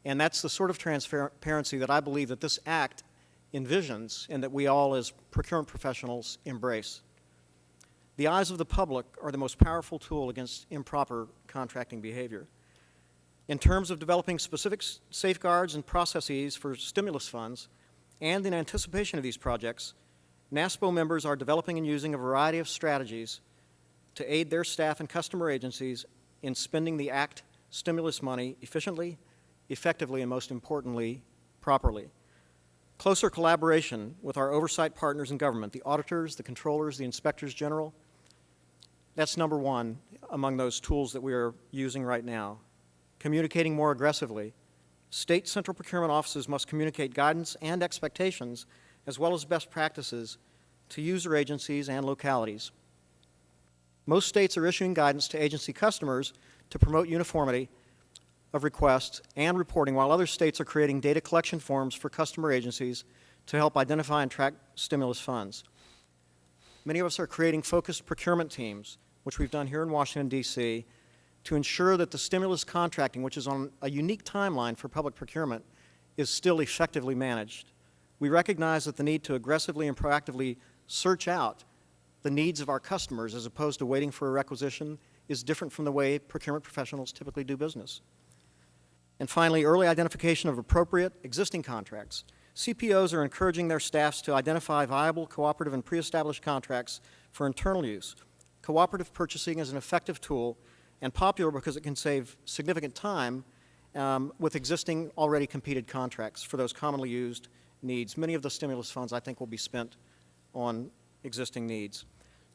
And that's the sort of transparency that I believe that this act envisions and that we all as procurement professionals embrace. The eyes of the public are the most powerful tool against improper contracting behavior. In terms of developing specific safeguards and processes for stimulus funds, and in anticipation of these projects, NASPO members are developing and using a variety of strategies to aid their staff and customer agencies in spending the ACT stimulus money efficiently, effectively, and most importantly, properly. Closer collaboration with our oversight partners in government, the auditors, the controllers, the inspectors general, that's number one among those tools that we are using right now. Communicating more aggressively. State central procurement offices must communicate guidance and expectations, as well as best practices, to user agencies and localities. Most states are issuing guidance to agency customers to promote uniformity of requests and reporting, while other states are creating data collection forms for customer agencies to help identify and track stimulus funds. Many of us are creating focused procurement teams, which we've done here in Washington, D.C., to ensure that the stimulus contracting, which is on a unique timeline for public procurement, is still effectively managed. We recognize that the need to aggressively and proactively search out the needs of our customers as opposed to waiting for a requisition is different from the way procurement professionals typically do business. And finally, early identification of appropriate existing contracts. CPOs are encouraging their staffs to identify viable cooperative and pre-established contracts for internal use. Cooperative purchasing is an effective tool and popular because it can save significant time um, with existing already competed contracts for those commonly used needs. Many of the stimulus funds, I think, will be spent on existing needs.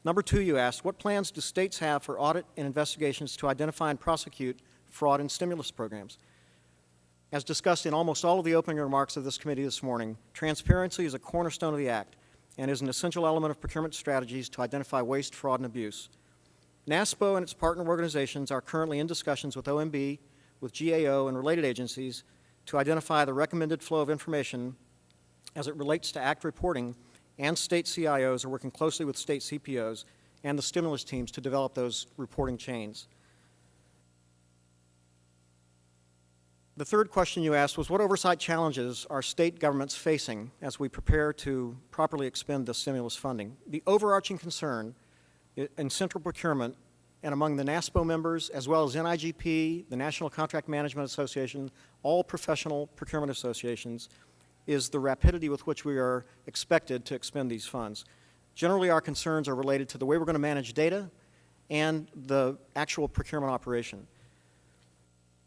Number two, you asked, what plans do states have for audit and investigations to identify and prosecute fraud in stimulus programs? As discussed in almost all of the opening remarks of this committee this morning, transparency is a cornerstone of the Act and is an essential element of procurement strategies to identify waste, fraud, and abuse. NASPO and its partner organizations are currently in discussions with OMB, with GAO, and related agencies to identify the recommended flow of information as it relates to ACT reporting, and state CIOs are working closely with state CPOs and the stimulus teams to develop those reporting chains. The third question you asked was what oversight challenges are state governments facing as we prepare to properly expend the stimulus funding? The overarching concern in central procurement and among the NASPO members, as well as NIGP, the National Contract Management Association, all professional procurement associations, is the rapidity with which we are expected to expend these funds. Generally, our concerns are related to the way we're going to manage data and the actual procurement operation.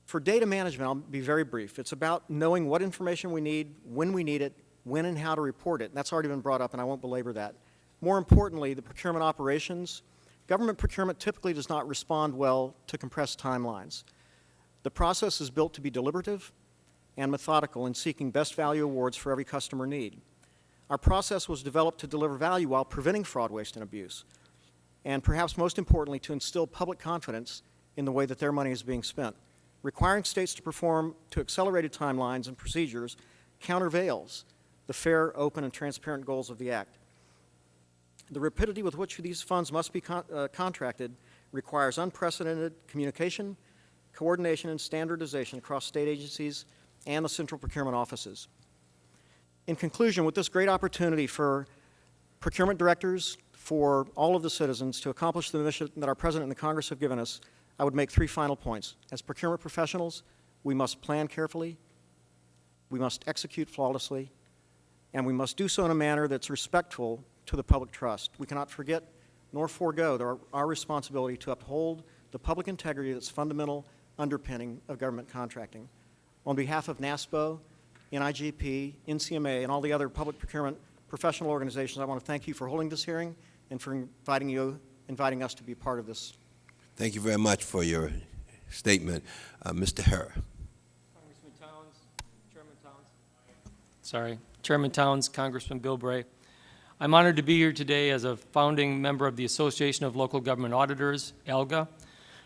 For data management, I'll be very brief. It's about knowing what information we need, when we need it, when and how to report it. That's already been brought up, and I won't belabor that. More importantly, the procurement operations. Government procurement typically does not respond well to compressed timelines. The process is built to be deliberative and methodical in seeking best value awards for every customer need. Our process was developed to deliver value while preventing fraud, waste, and abuse, and perhaps most importantly, to instill public confidence in the way that their money is being spent. Requiring states to perform to accelerated timelines and procedures countervails the fair, open, and transparent goals of the Act. The rapidity with which these funds must be con- uh, contracted requires unprecedented communication, coordination, and standardization across state agencies and the central procurement offices. In conclusion, with this great opportunity for procurement directors, for all of the citizens to accomplish the mission that our President and the Congress have given us, I would make three final points. As procurement professionals, we must plan carefully, we must execute flawlessly, and we must do so in a manner that's respectful to the public trust. We cannot forget nor forego our, our responsibility to uphold the public integrity that's fundamental underpinning of government contracting. On behalf of NASPO, NIGP, NCMA, and all the other public procurement professional organizations, I want to thank you for holding this hearing and for inviting you, inviting us to be part of this Thank you very much for your statement. Uh, Mr. Heer. Congressman Towns, Chairman Towns. Sorry, Chairman Towns, Congressman Bilbray. I'm honored to be here today as a founding member of the Association of Local Government Auditors, ALGA,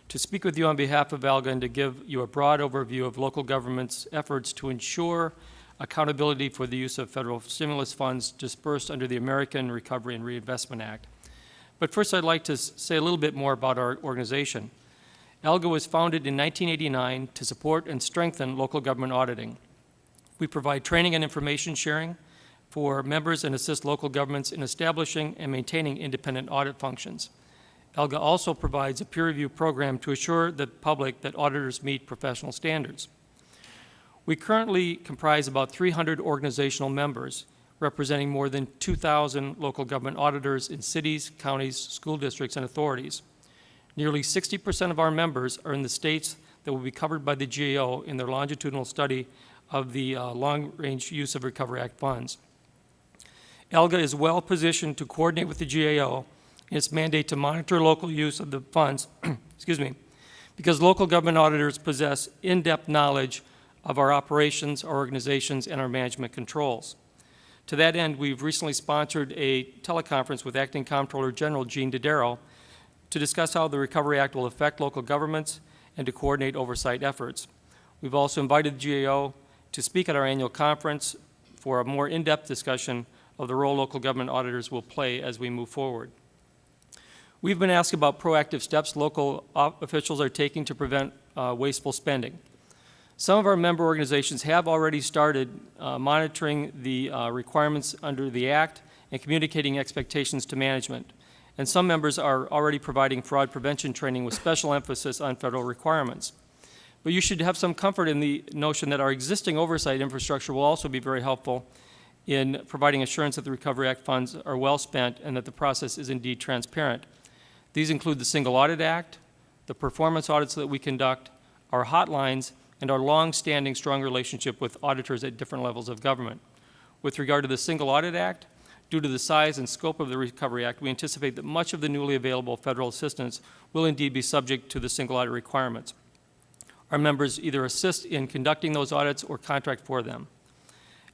to speak with you on behalf of ALGA and to give you a broad overview of local government's efforts to ensure accountability for the use of federal stimulus funds dispersed under the American Recovery and Reinvestment Act. But first, I'd like to say a little bit more about our organization. ALGA was founded in 1989 to support and strengthen local government auditing. We provide training and information sharing for members and assist local governments in establishing and maintaining independent audit functions. ALGA also provides a peer review program to assure the public that auditors meet professional standards. We currently comprise about 300 organizational members, representing more than 2,000 local government auditors in cities, counties, school districts, and authorities. Nearly 60% of our members are in the states that will be covered by the GAO in their longitudinal study of the uh, long-range use of Recovery Act funds. ALGA is well positioned to coordinate with the GAO in its mandate to monitor local use of the funds, excuse me, because local government auditors possess in-depth knowledge of our operations, our organizations, and our management controls. To that end, we've recently sponsored a teleconference with Acting Comptroller General Gene Dodaro to discuss how the Recovery Act will affect local governments and to coordinate oversight efforts. We've also invited the GAO to speak at our annual conference for a more in-depth discussion of the role local government auditors will play as we move forward. We've been asked about proactive steps local officials are taking to prevent uh, wasteful spending. Some of our member organizations have already started uh, monitoring the uh, requirements under the Act and communicating expectations to management. And some members are already providing fraud prevention training with special emphasis on federal requirements. But you should have some comfort in the notion that our existing oversight infrastructure will also be very helpful in providing assurance that the Recovery Act funds are well spent and that the process is indeed transparent. These include the Single Audit Act, the performance audits that we conduct, our hotlines, and our long-standing strong relationship with auditors at different levels of government. With regard to the Single Audit Act, due to the size and scope of the Recovery Act, we anticipate that much of the newly available federal assistance will indeed be subject to the single audit requirements. Our members either assist in conducting those audits or contract for them.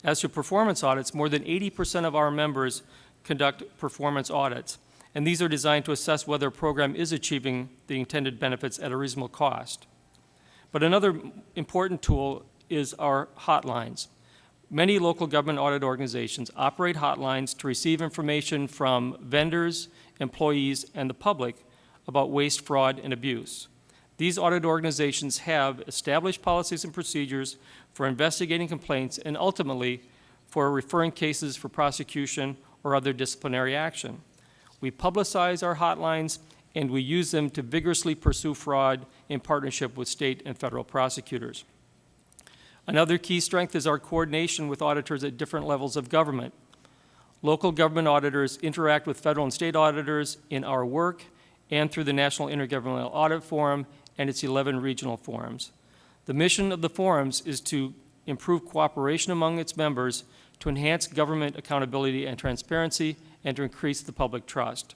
As to performance audits, more than 80% of our members conduct performance audits, and these are designed to assess whether a program is achieving the intended benefits at a reasonable cost. But another important tool is our hotlines. Many local government audit organizations operate hotlines to receive information from vendors, employees, and the public about waste, fraud, and abuse. These audit organizations have established policies and procedures for investigating complaints and ultimately for referring cases for prosecution or other disciplinary action. We publicize our hotlines and we use them to vigorously pursue fraud in partnership with state and federal prosecutors. Another key strength is our coordination with auditors at different levels of government. Local government auditors interact with federal and state auditors in our work and through the National Intergovernmental Audit Forum and its 11 regional forums. The mission of the forums is to improve cooperation among its members, to enhance government accountability and transparency, and to increase the public trust.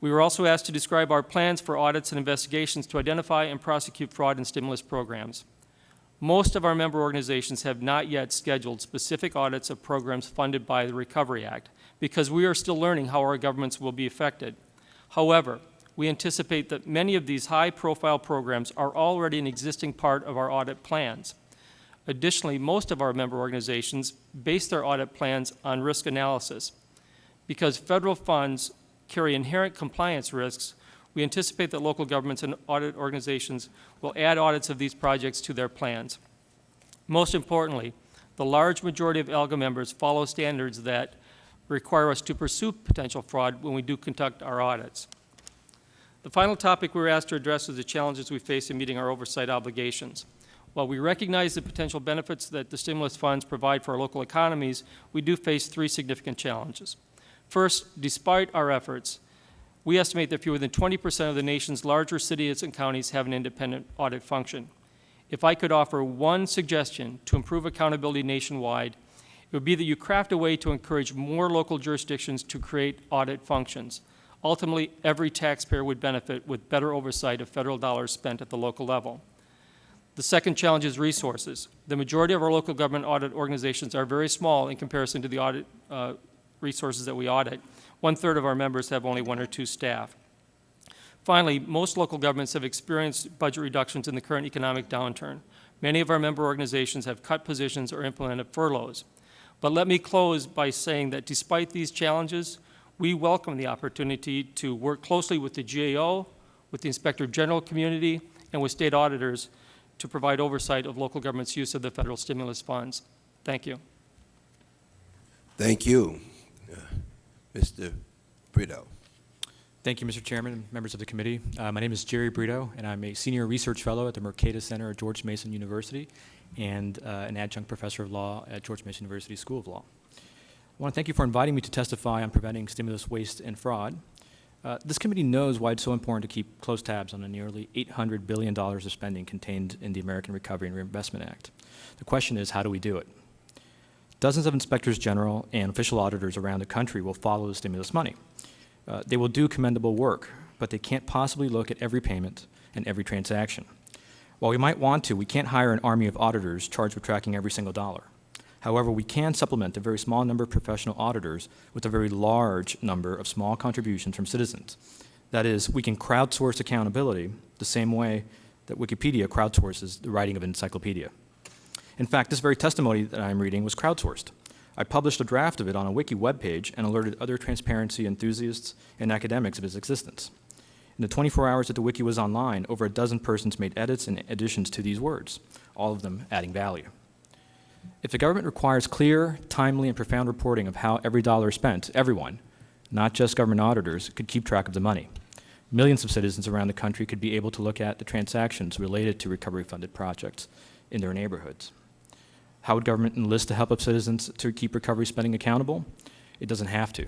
We were also asked to describe our plans for audits and investigations to identify and prosecute fraud and stimulus programs. Most of our member organizations have not yet scheduled specific audits of programs funded by the Recovery Act because we are still learning how our governments will be affected. However, we anticipate that many of these high-profile programs are already an existing part of our audit plans. Additionally, most of our member organizations base their audit plans on risk analysis. Because federal funds carry inherent compliance risks, we anticipate that local governments and audit organizations will add audits of these projects to their plans. Most importantly, the large majority of ALGA members follow standards that require us to pursue potential fraud when we do conduct our audits. The final topic we were asked to address is the challenges we face in meeting our oversight obligations. While we recognize the potential benefits that the stimulus funds provide for our local economies, we do face three significant challenges. First, despite our efforts, we estimate that fewer than 20 percent of the nation's larger cities and counties have an independent audit function. If I could offer one suggestion to improve accountability nationwide, it would be that you craft a way to encourage more local jurisdictions to create audit functions. Ultimately, every taxpayer would benefit with better oversight of federal dollars spent at the local level. The second challenge is resources. The majority of our local government audit organizations are very small in comparison to the audit uh, resources that we audit. One-third of our members have only one or two staff. Finally, most local governments have experienced budget reductions in the current economic downturn. Many of our member organizations have cut positions or implemented furloughs. But let me close by saying that despite these challenges, We welcome the opportunity to work closely with the GAO, with the Inspector General community, and with state auditors to provide oversight of local government's use of the federal stimulus funds. Thank you. Thank you. Uh, Mr. Brito. Thank you, Mr. Chairman and members of the committee. Uh, my name is Jerry Brito, and I'm a senior research fellow at the Mercatus Center at George Mason University and uh, an adjunct professor of law at George Mason University School of Law. I want to thank you for inviting me to testify on preventing stimulus waste and fraud. Uh, this committee knows why it's so important to keep close tabs on the nearly $800 billion of spending contained in the American Recovery and Reinvestment Act. The question is, how do we do it? Dozens of inspectors general and official auditors around the country will follow the stimulus money. Uh, they will do commendable work, but they can't possibly look at every payment and every transaction. While we might want to, we can't hire an army of auditors charged with tracking every single dollar. However, we can supplement a very small number of professional auditors with a very large number of small contributions from citizens. That is, we can crowdsource accountability the same way that Wikipedia crowdsources the writing of an encyclopedia. In fact, this very testimony that I'm reading was crowdsourced. I published a draft of it on a wiki webpage and alerted other transparency enthusiasts and academics of its existence. In the 24 hours that the wiki was online, over a dozen persons made edits and additions to these words, all of them adding value. If the government requires clear, timely, and profound reporting of how every dollar is spent, everyone, not just government auditors, could keep track of the money. Millions of citizens around the country could be able to look at the transactions related to recovery-funded projects in their neighborhoods. How would government enlist the help of citizens to keep recovery spending accountable? It doesn't have to.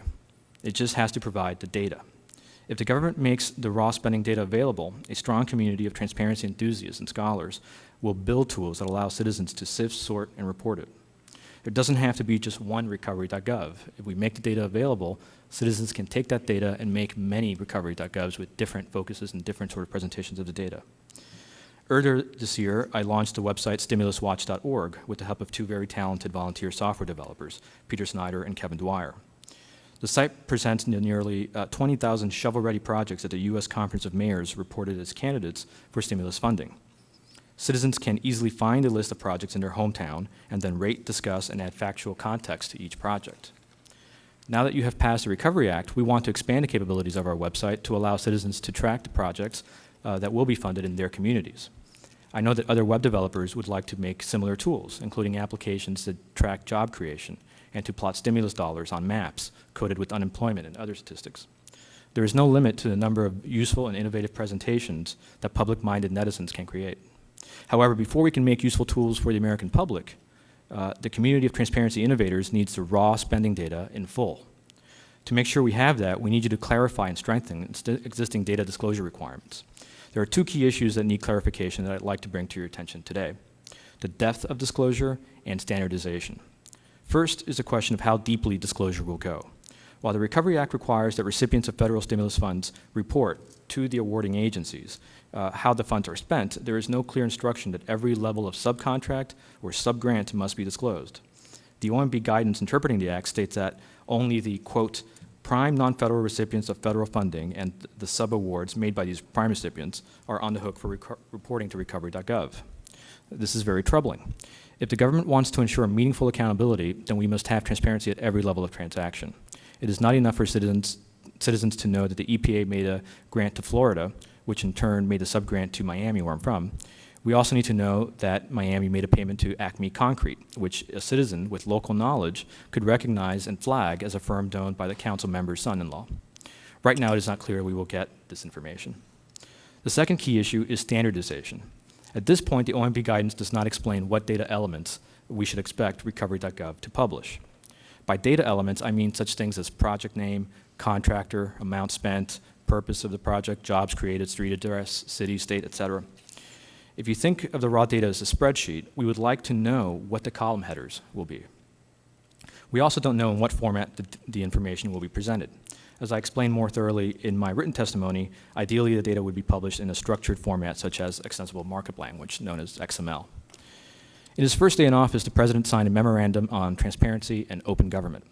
It just has to provide the data. If the government makes the raw spending data available, a strong community of transparency enthusiasts and scholars will build tools that allow citizens to sift, sort, and report it. There doesn't have to be just one recovery.gov. If we make the data available, citizens can take that data and make many recovery.govs with different focuses and different sort of presentations of the data. Earlier this year, I launched the website stimuluswatch.org with the help of two very talented volunteer software developers, Peter Snyder and Kevin Dwyer. The site presents nearly uh, 20,000 shovel-ready projects that the U.S. Conference of Mayors reported as candidates for stimulus funding. Citizens can easily find a list of projects in their hometown and then rate, discuss, and add factual context to each project. Now that you have passed the Recovery Act, we want to expand the capabilities of our website to allow citizens to track the projects uh, that will be funded in their communities. I know that other web developers would like to make similar tools, including applications that track job creation and to plot stimulus dollars on maps coded with unemployment and other statistics. There is no limit to the number of useful and innovative presentations that public-minded netizens can create. However, before we can make useful tools for the American public, uh, the community of transparency innovators needs the raw spending data in full. To make sure we have that, we need you to clarify and strengthen existing data disclosure requirements. There are two key issues that need clarification that I'd like to bring to your attention today. The depth of disclosure and standardization. First is the question of how deeply disclosure will go. While the Recovery Act requires that recipients of federal stimulus funds report to the awarding agencies uh, how the funds are spent, there is no clear instruction that every level of subcontract or subgrant must be disclosed. The OMB guidance interpreting the Act states that only the, quote, prime non-federal recipients of federal funding and the subawards made by these prime recipients are on the hook for reporting to recovery.gov. This is very troubling. If the government wants to ensure meaningful accountability, then we must have transparency at every level of transaction. It is not enough for citizens, citizens to know that the EPA made a grant to Florida, which in turn made a subgrant to Miami, where I'm from, we also need to know that Miami made a payment to Acme Concrete, which a citizen with local knowledge could recognize and flag as a firm owned by the council member's son-in-law. Right now, it is not clear we will get this information. The second key issue is standardization. At this point, the OMB guidance does not explain what data elements we should expect recovery.gov to publish. By data elements, I mean such things as project name, contractor, amount spent, purpose of the project, jobs created, street address, city, state, et cetera. If you think of the raw data as a spreadsheet, we would like to know what the column headers will be. We also don't know in what format the, the, information will be presented. As I explained more thoroughly in my written testimony, ideally the data would be published in a structured format such as extensible markup language, known as XML. In his first day in office, the President signed a memorandum on transparency and open government.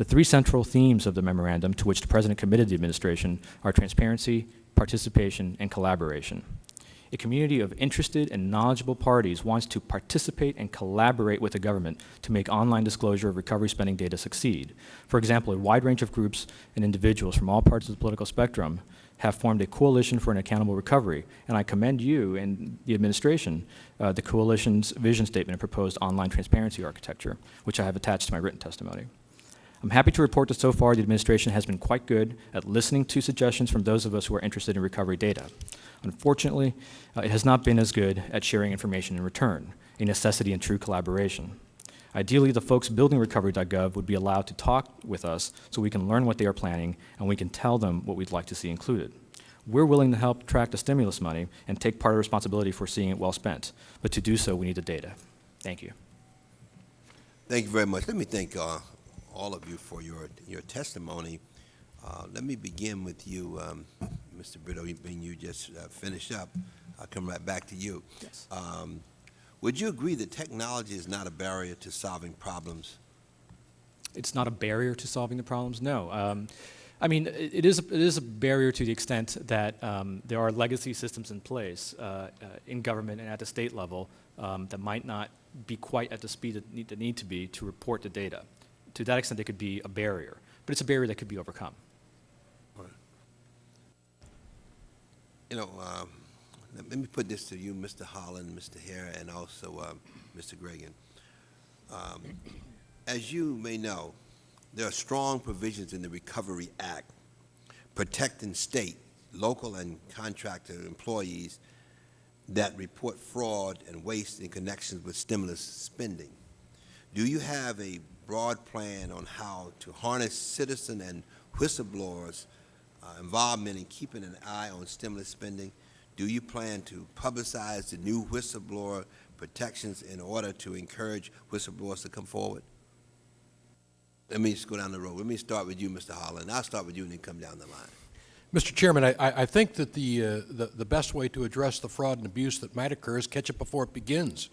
The three central themes of the memorandum to which the President committed the administration are transparency, participation, and collaboration. A community of interested and knowledgeable parties wants to participate and collaborate with the government to make online disclosure of recovery spending data succeed. For example, a wide range of groups and individuals from all parts of the political spectrum have formed a coalition for an accountable recovery, and I commend you and the administration, uh, the coalition's vision statement and proposed online transparency architecture, which I have attached to my written testimony. I'm happy to report that so far the administration has been quite good at listening to suggestions from those of us who are interested in recovery data. Unfortunately, uh, it has not been as good at sharing information in return, a necessity in true collaboration. Ideally, the folks building recovery.gov would be allowed to talk with us so we can learn what they are planning and we can tell them what we'd like to see included. We're willing to help track the stimulus money and take part of responsibility for seeing it well spent, but to do so, we need the data. Thank you. Thank you very much. Let me thank uh, all of you for your, your testimony. Uh, Let me begin with you, um, Mr. Brito, you- being you just uh, finished up. I'll come right back to you. Yes. Um, Would you agree that technology is not a barrier to solving problems? It's not a barrier to solving the problems, no. Um, I mean, it, it, is a, it is a barrier to the extent that um, there are legacy systems in place uh, uh, in government and at the state level um, that might not be quite at the speed that need, that need to be to report the data. To that extent, it could be a barrier, but it's a barrier that could be overcome. You know, um, let me put this to you, Mr. Holland, Mr. Heer, and also um, Mr. Gragan. Um, As you may know, there are strong provisions in the Recovery Act protecting state, local, and contractor employees that report fraud and waste in connections with stimulus spending. Do you have a broad plan on how to harness citizen and whistleblowers' uh, involvement in keeping an eye on stimulus spending? Do you plan to publicize the new whistleblower protections in order to encourage whistleblowers to come forward? Let me just go down the road. Let me start with you, Mr. Holland. I'll start with you and then come down the line. Mr. Chairman, I, I think that the, uh, the, the best way to address the fraud and abuse that might occur is catch it before it begins,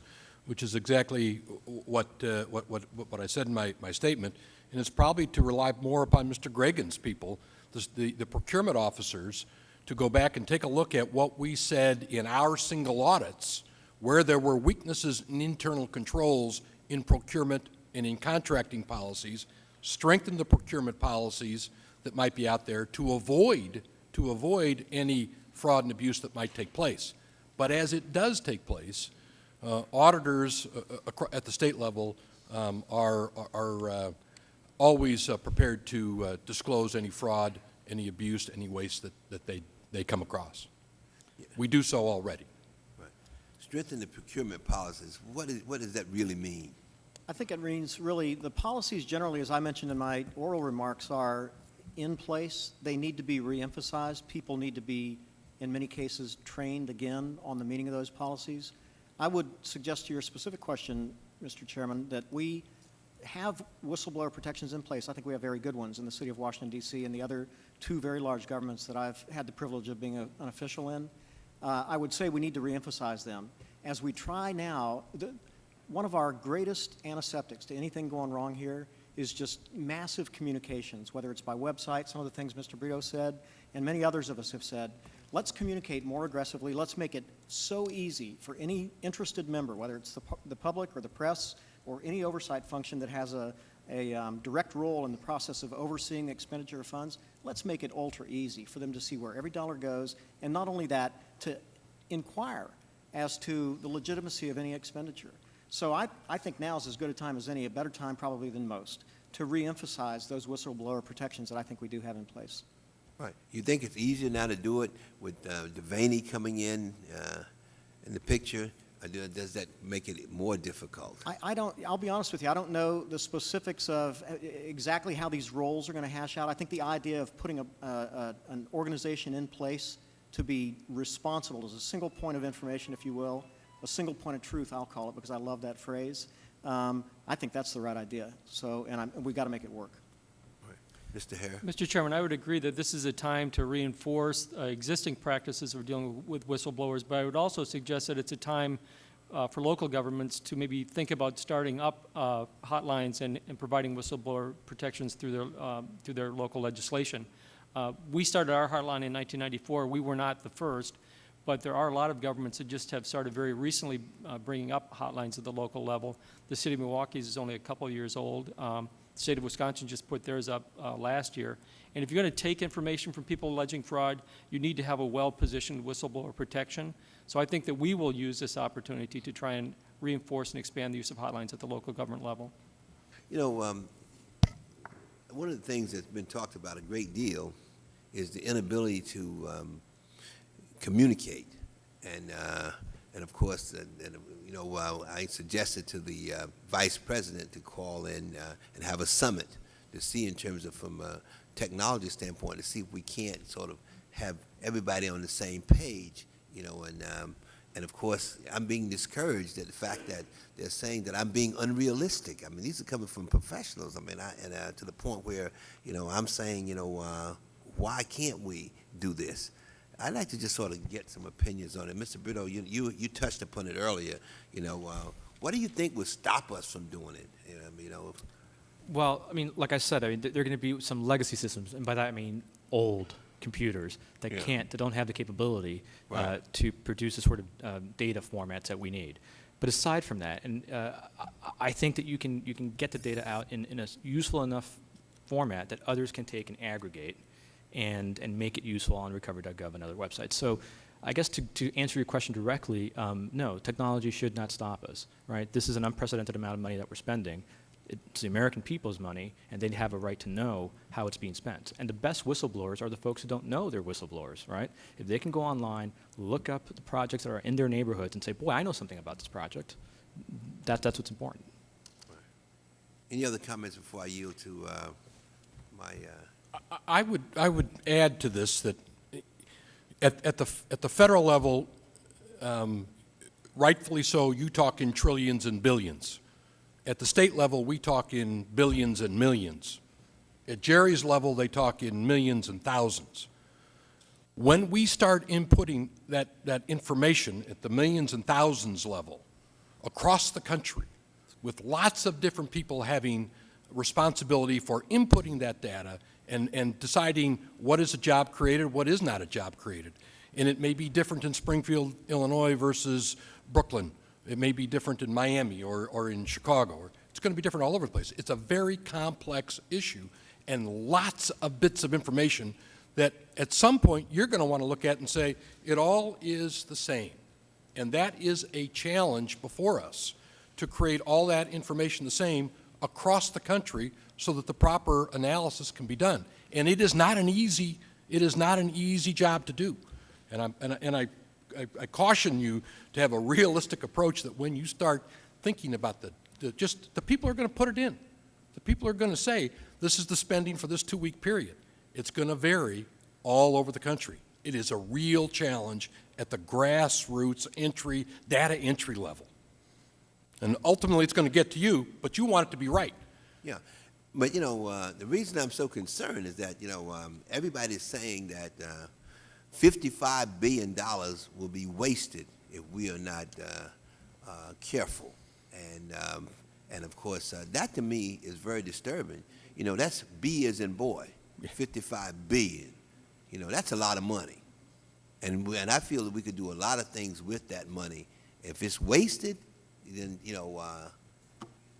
which is exactly what, uh, what, what, what I said in my, my statement. And it's probably to rely more upon Mr. Gragan's people, the, the, the procurement officers, to go back and take a look at what we said in our single audits, where there were weaknesses in internal controls in procurement and in contracting policies, strengthen the procurement policies that might be out there to avoid, to avoid any fraud and abuse that might take place. But as it does take place, auditors uh, uh, at the state level um, are, are uh, always uh, prepared to uh, disclose any fraud, any abuse, any waste that, that they, they come across. We do so already. Right. Strengthen the procurement policies. What is, what does that really mean? I think it means really, the policies generally, as I mentioned in my oral remarks, are in place. They need to be reemphasized. People need to be, in many cases, trained again on the meaning of those policies. I would suggest to your specific question, Mr. Chairman, that we have whistleblower protections in place. I think we have very good ones in the city of Washington, D.C., and the other two very large governments that I've had the privilege of being a, an official in. Uh, I would say we need to reemphasize them. As we try now, the, one of our greatest antiseptics to anything going wrong here is just massive communications, whether it's by website, some of the things Mr. Brito said, and many others of us have said. Let's communicate more aggressively. Let's make it so easy for any interested member, whether it's the, pu- the public or the press or any oversight function that has a, a um, direct role in the process of overseeing the expenditure of funds. Let's make it ultra easy for them to see where every dollar goes, and not only that, to inquire as to the legitimacy of any expenditure. So I, I think now is as good a time as any, a better time probably than most, to reemphasize those whistleblower protections that I think we do have in place. Right. You think it's easier now to do it with uh, Devaney coming in, uh, in the picture? Does that make it more difficult? I, I don't, I'll be honest with you, I don't know the specifics of uh, exactly how these roles are going to hash out. I think the idea of putting a, a, a, an organization in place to be responsible as a single point of information, if you will, a single point of truth, I'll call it, because I love that phrase. Um, I think that's the right idea. So, and I'm, we got to make it work. Mr. Heer? Mr. Chairman, I would agree that this is a time to reinforce uh, existing practices of dealing with whistleblowers, but I would also suggest that it's a time uh, for local governments to maybe think about starting up uh, hotlines and, and providing whistleblower protections through their, um, through their local legislation. Uh, we started our hotline in 1994. We were not the first, but there are a lot of governments that just have started very recently uh, bringing up hotlines at the local level. The city of Milwaukee's is only a couple of years old. Um, the state of Wisconsin just put theirs up uh, last year. And if you're going to take information from people alleging fraud, you need to have a well-positioned whistleblower protection. So I think that we will use this opportunity to try and reinforce and expand the use of hotlines at the local government level. You know, um, one of the things that's been talked about a great deal is the inability to um, communicate. And, uh, and of course, and, and, you know, uh, I suggested to the uh, vice president to call in uh, and have a summit to see in terms of from a technology standpoint to see if we can't sort of have everybody on the same page, you know, and um, and of course, I'm being discouraged at the fact that they're saying that I'm being unrealistic. I mean, these are coming from professionals. I mean, I, and uh, to the point where, you know, I'm saying, you know, uh, why can't we do this? I'd like to just sort of get some opinions on it. Mr. Brito, you, you, you touched upon it earlier. You know, uh, what do you think would stop us from doing it? You know, you know Well, I mean, like I said, I mean, there are going to be some legacy systems, and by that I mean old computers that Yeah. can't, that don't have the capability uh, to produce the sort of um, data formats that we need. But aside from that, and uh, I- think that you can you can get the data out in, in a useful enough format that others can take and aggregate, and and make it useful on recovery.gov and other websites. So. I guess to, to answer your question directly, um, no, technology should not stop us, right? This is an unprecedented amount of money that we're spending it's the American people's money, and they have a right to know how it's being spent. And the best whistleblowers are the folks who don't know they're whistleblowers, right? If they can go online, look up the projects that are in their neighborhoods, and say, boy, I know something about this project, that, that's what's important. any other comments before I yield to uh, my? Uh, I- would, I would add to this that at, at the, at the federal level, um, rightfully so, you talk in trillions and billions. At the state level, we talk in billions and millions. At Jerry's level, they talk in millions and thousands. When we start inputting that, that information at the millions and thousands level across the country, with lots of different people having responsibility for inputting that data and, and deciding what is a job created, what is not a job created. And it may be different in Springfield, Illinois versus Brooklyn. It may be different in Miami or, or in Chicago. It's going to be different all over the place. It's a very complex issue and lots of bits of information that at some point you're going to want to look at and say, it all is the same. And that is a challenge before us to create all that information the same across the country so that the proper analysis can be done. And it is not an easy, it is not an easy job to do. And, I'm, and, I- and I, I, I caution you to have a realistic approach that when you start thinking about the, the just, the people are going to put it in. The people are going to say, this is the spending for this two-week period. It's going to vary all over the country. It is a real challenge at the grassroots entry, data entry level. And ultimately, it's going to get to you, but you want it to be right. Yeah, but you know, uh, the reason I'm so concerned is that you know um, everybody's saying that uh, 55 billion dollars will be wasted if we are not uh, uh, careful, and um, and of course uh, that to me is very disturbing. You know, that's B as in boy, 55 billion. You know, that's a lot of money, and we, and I feel that we could do a lot of things with that money. If it's wasted, then you know.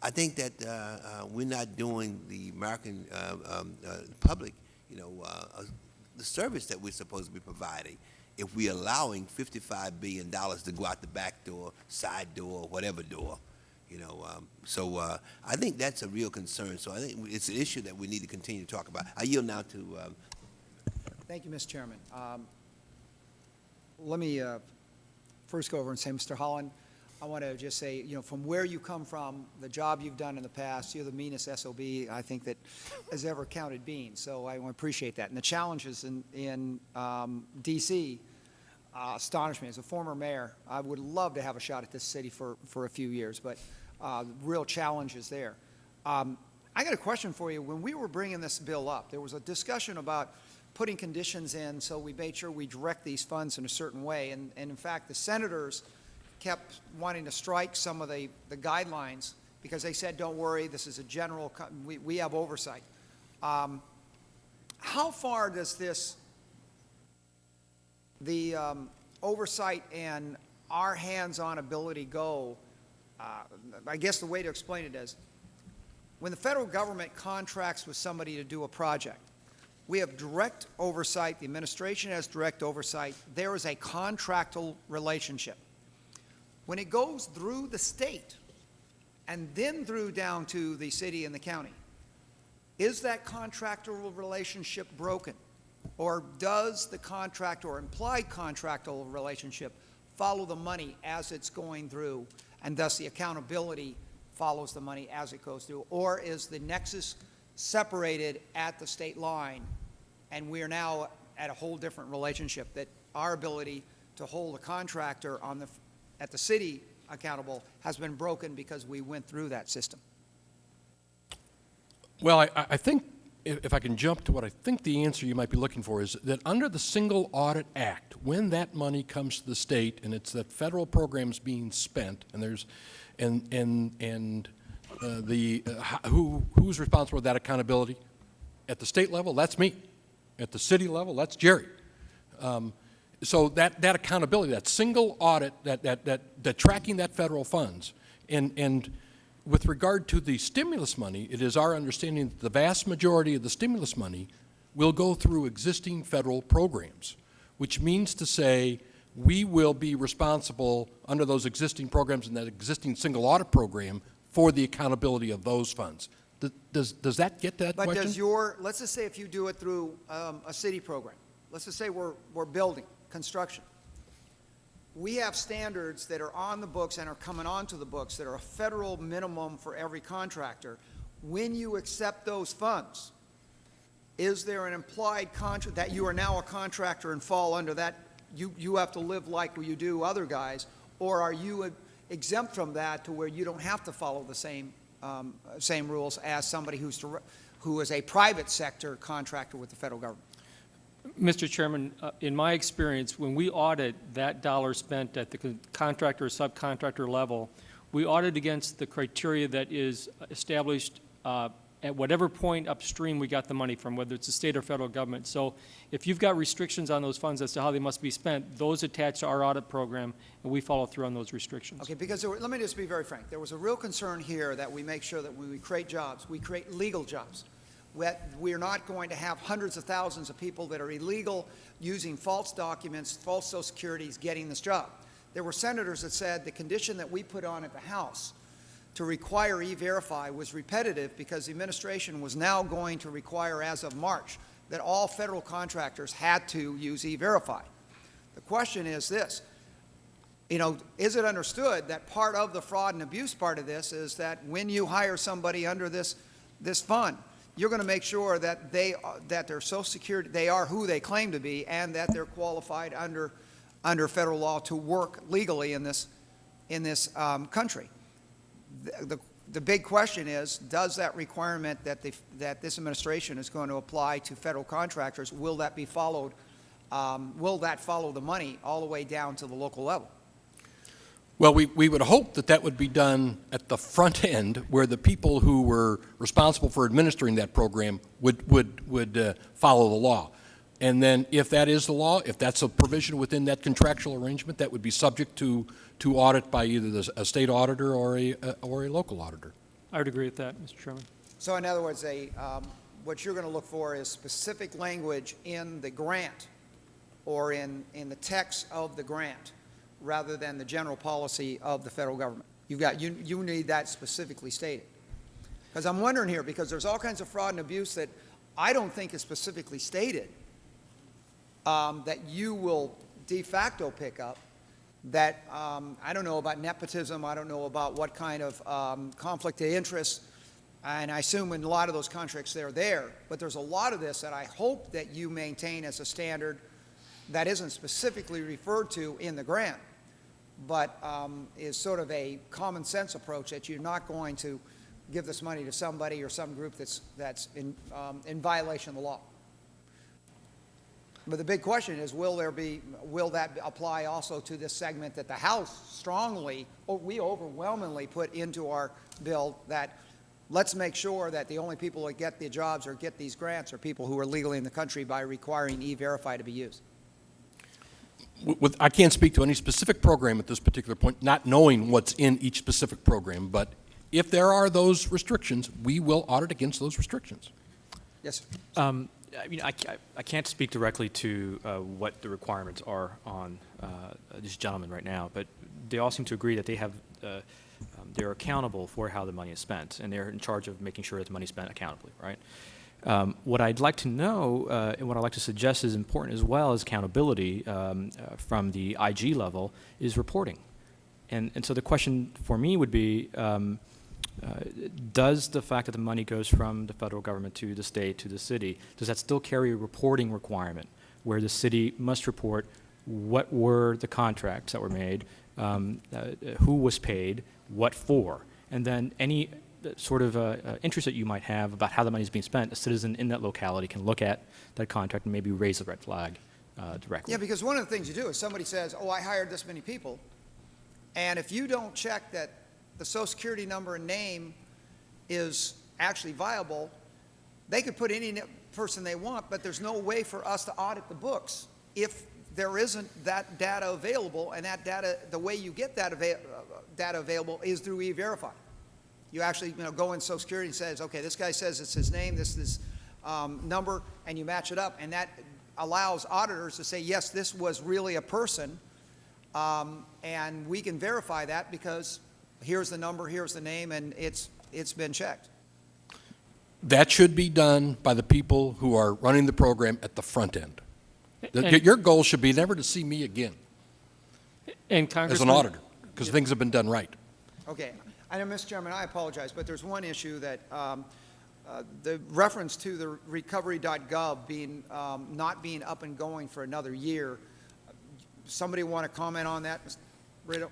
I think that uh, uh, we're not doing the American uh, um, uh, public, you know, uh, the service that we're supposed to be providing if we're allowing $55 billion to go out the back door, side door, whatever door, you know. Um, so uh, I think that's a real concern. So I think it's an issue that we need to continue to talk about. I yield now to um, Thank you, Mr. Chairman. Um, Let me uh, first go over and say, Mr. Holland, I want to just say, you know, from where you come from, the job you've done in the past, you're the meanest SOB I think that has ever counted beans. So I appreciate that. And the challenges in, in um, DC uh, astonish me. As a former mayor, I would love to have a shot at this city for, for a few years, but uh, real challenges there. Um, I got a question for you. When we were bringing this bill up, there was a discussion about putting conditions in so we made sure we direct these funds in a certain way. And, and in fact, the senators kept wanting to strike some of the, the guidelines because they said, don't worry, this is a general, we, we have oversight. Um, how far does this, the, um, oversight and our hands-on ability go, uh, I guess the way to explain it is, when the federal government contracts with somebody to do a project, we have direct oversight, the administration has direct oversight, there is a contractual relationship. When it goes through the state and then through down to the city and the county, is that contractual relationship broken? Or does the contract or implied contractual relationship follow the money as it's going through, and thus the accountability follows the money as it goes through? Or is the nexus separated at the state line, and we are now at a whole different relationship, that our ability to hold a contractor on the, at the city accountable has been broken because we went through that system? Well, I, I think, if I can jump to what I think the answer you might be looking for is that under the Single Audit Act, when that money comes to the state and it's that federal program's being spent, and there's, and, and, and uh, the, uh, who, who's responsible for that accountability? At the state level, that's me. At the city level, that's Jerry. Um, So that, that accountability, that single audit, that, that, that, that tracking that federal funds, and, and with regard to the stimulus money, it is our understanding that the vast majority of the stimulus money will go through existing federal programs, which means to say we will be responsible under those existing programs and that existing single audit program for the accountability of those funds. Does, does that get that But question? does your, let's just say if you do it through um, a city program, let's just say we're, we're building, construction. We have standards that are on the books and are coming onto the books that are a federal minimum for every contractor. When you accept those funds, is there an implied contract, that you are now a contractor and fall under that, you, you have to live like you do other guys? Or are you exempt from that to where you don't have to follow the same, um, same rules as somebody who's, dir- who is a private sector contractor with the federal government? Mr. Chairman, uh, in my experience, when we audit that dollar spent at the con- contractor or subcontractor level, we audit against the criteria that is established uh, at whatever point upstream we got the money from, whether it's the state or federal government. So if you've got restrictions on those funds as to how they must be spent, those attach to our audit program, and we follow through on those restrictions. Okay, because were, let me just be very frank. There was a real concern here that we make sure that when we create jobs, we create legal jobs. We're not going to have hundreds of thousands of people that are illegal, using false documents, false social securities, getting this job. There were senators that said the condition that we put on at the House to require E-Verify was repetitive because the administration was now going to require, as of March, that all federal contractors had to use E-Verify. The question is this, you know, is it understood that part of the fraud and abuse part of this is that when you hire somebody under this, this fund, you're going to make sure that they, that their social security, they are who they claim to be and that they're qualified under, under federal law to work legally in this, in this um, country. The, the, the big question is, does that requirement that the, that this administration is going to apply to federal contractors, will that be followed, um, will that follow the money all the way down to the local level? Well, we, we would hope that that would be done at the front end, where the people who were responsible for administering that program would, would, would uh, follow the law. And then if that is the law, if that's a provision within that contractual arrangement, that would be subject to, to audit by either the, a state auditor or a, uh, or a local auditor. I would agree with that, Mr. Chairman. So in other words, a, um, what you're going to look for is specific language in the grant or in, in the text of the grant rather than the general policy of the federal government. You've got, you, you need that specifically stated. Because I'm wondering here, because there's all kinds of fraud and abuse that I don't think is specifically stated, um, that you will de facto pick up, that, um, I don't know about nepotism, I don't know about what kind of um, conflict of interest, and I assume in a lot of those contracts they're there, but there's a lot of this that I hope that you maintain as a standard that isn't specifically referred to in the grant, but um, is sort of a common sense approach that you're not going to give this money to somebody or some group that's, that's in, um, in violation of the law. But the big question is, will there be, will that apply also to this segment that the House strongly, or we overwhelmingly put into our bill that let's make sure that the only people that get the jobs or get these grants are people who are legally in the country by requiring E-Verify to be used? W- with, I can't speak to any specific program at this particular point, not knowing what's in each specific program, but if there are those restrictions, we will audit against those restrictions. Yes, sir. Um, I mean, I, I can't speak directly to uh, what the requirements are on uh, these gentlemen right now, but they all seem to agree that they have, uh, um, they're accountable for how the money is spent, and they're in charge of making sure that the money is spent accountably, right? Um, what I'd like to know, uh, and what I'd like to suggest is important as well as accountability um, uh, from the IG level, is reporting. And, and so the question for me would be, um, uh, does the fact that the money goes from the federal government to the state to the city, does that still carry a reporting requirement where the city must report what were the contracts that were made, um, uh, who was paid, what for, and then any sort of uh, uh, interest that you might have about how the money is being spent, a citizen in that locality can look at that contract and maybe raise a red flag uh, directly. Yeah, because one of the things you do is somebody says, oh, I hired this many people, and if you don't check that the social security number and name is actually viable, they could put any person they want, but there's no way for us to audit the books if there isn't that data available, and that data, the way you get that uh, data available is through E-Verify. You actually, you know, go in social security and says, okay, this guy says it's his name, this is um, number, and you match it up, and that allows auditors to say, yes, this was really a person, um, and we can verify that because here's the number, here's the name, and it's, it's been checked. That should be done by the people who are running the program at the front end. The- Your goal should be never to see me again And as an auditor, because things have been done right. Okay. I know, Mr. Chairman, I apologize, but there's one issue that, um, uh, the reference to the recovery.gov being, um, not being up and going for another year. Somebody want to comment on that, Mr. Brito?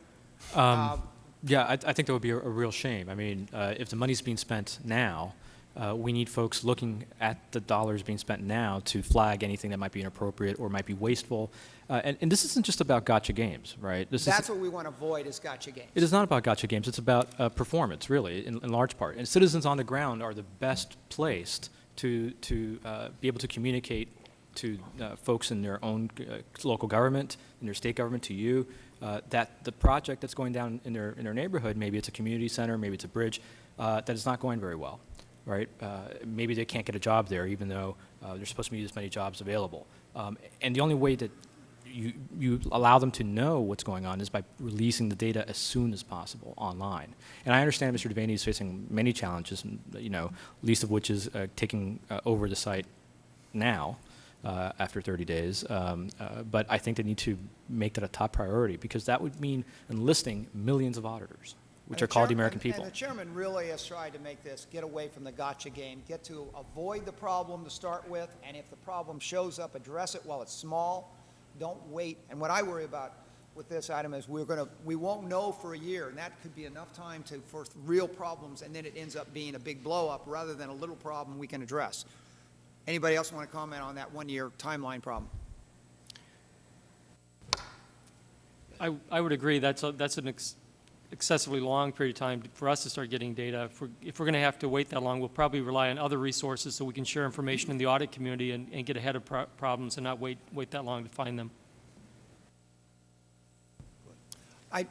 Um, Yeah, I, I think that would be a, a real shame. I mean, uh, if the money's being spent now, uh, we need folks looking at the dollars being spent now to flag anything that might be inappropriate or might be wasteful. Uh, and, and this isn't just about gotcha games, right? This That's is, what we want to avoid is gotcha games. it is not about gotcha games. It's about uh, performance, really, in, in large part. And citizens on the ground are the best placed to, to uh, be able to communicate to uh, folks in their own uh, local government, in their state government, to you, uh, that the project that's going down in their, in their neighborhood, maybe it's a community center, maybe it's a bridge, uh, that is not going very well, right? Uh, maybe they can't get a job there, even though uh, there's supposed to be this many jobs available. Um, and the only way that you, you allow them to know what's going on is by releasing the data as soon as possible online. And I understand Mr. Devaney is facing many challenges, you know, least of which is uh, taking uh, over the site now uh, after 30 days. Um, uh, but I think they need to make that a top priority because that would mean enlisting millions of auditors, which are called the American people. And the chairman really has tried to make this get away from the gotcha game, get to avoid the problem to start with, and if the problem shows up, address it while it's small. Don't wait. And what I worry about with this item is we're going to, we won't know for a year, and that could be enough time to, for real problems, and then it ends up being a big blow-up rather than a little problem we can address. Anybody else want to comment on that one-year timeline problem? I, I would agree, that's, a- that's an ex- excessively long period of time for us to start getting data. If we're, if we're going to have to wait that long, we'll probably rely on other resources so we can share information in the audit community and, and get ahead of pro- problems and not wait, wait that long to find them. I,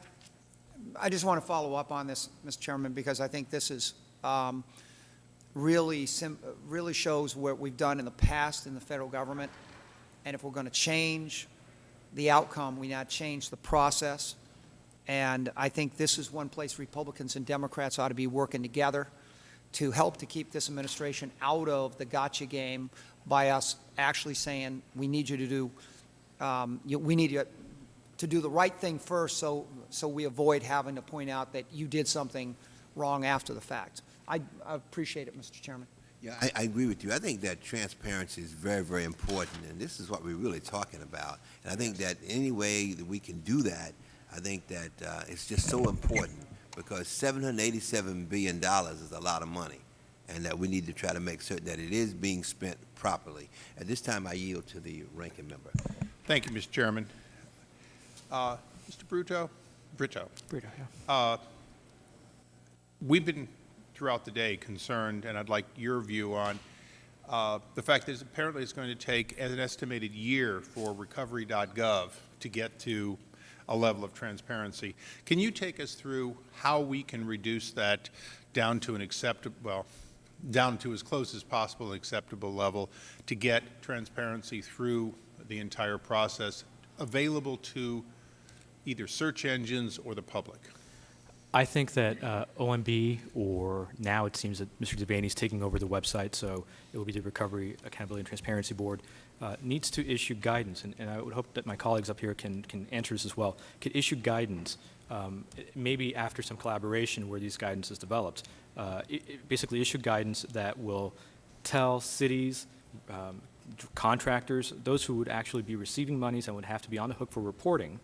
I just want to follow up on this, Mr. Chairman, because I think this is um, really, really shows what we've done in the past in the federal government. And if we're going to change the outcome, we now change the process. And I think this is one place Republicans and Democrats ought to be working together to help to keep this administration out of the gotcha game by us actually saying, we need you to do, um, you, we need you to do the right thing first so, so we avoid having to point out that you did something wrong after the fact. I, I appreciate it, Mr. Chairman. Yeah, I, I agree with you. I think that transparency is very, very important, and this is what we're really talking about. And I think that any way that we can do that, I think that uh, it's just so important because $787 billion is a lot of money, and that we need to try to make certain that it is being spent properly. At this time, I yield to the ranking member. Thank you, Mr. Chairman. Uh, Mr. Bruto? Brito. Brito, yeah. Uh, We've been throughout the day concerned, and I'd like your view on uh, the fact that apparently it's going to take an estimated year for recovery.gov to get to a level of transparency. Can you take us through how we can reduce that down to an acceptable, well, down to as close as possible an acceptable level to get transparency through the entire process available to either search engines or the public? I think that uh, OMB, or now it seems that Mr. Devaney is taking over the website, so it will be the Recovery Accountability and Transparency Board, uh, needs to issue guidance, and, and I would hope that my colleagues up here can, can answer this as well, could issue guidance, um, maybe after some collaboration where these guidance is developed, uh, i- i- basically issue guidance that will tell cities, um, contractors, those who would actually be receiving monies and would have to be on the hook for reporting,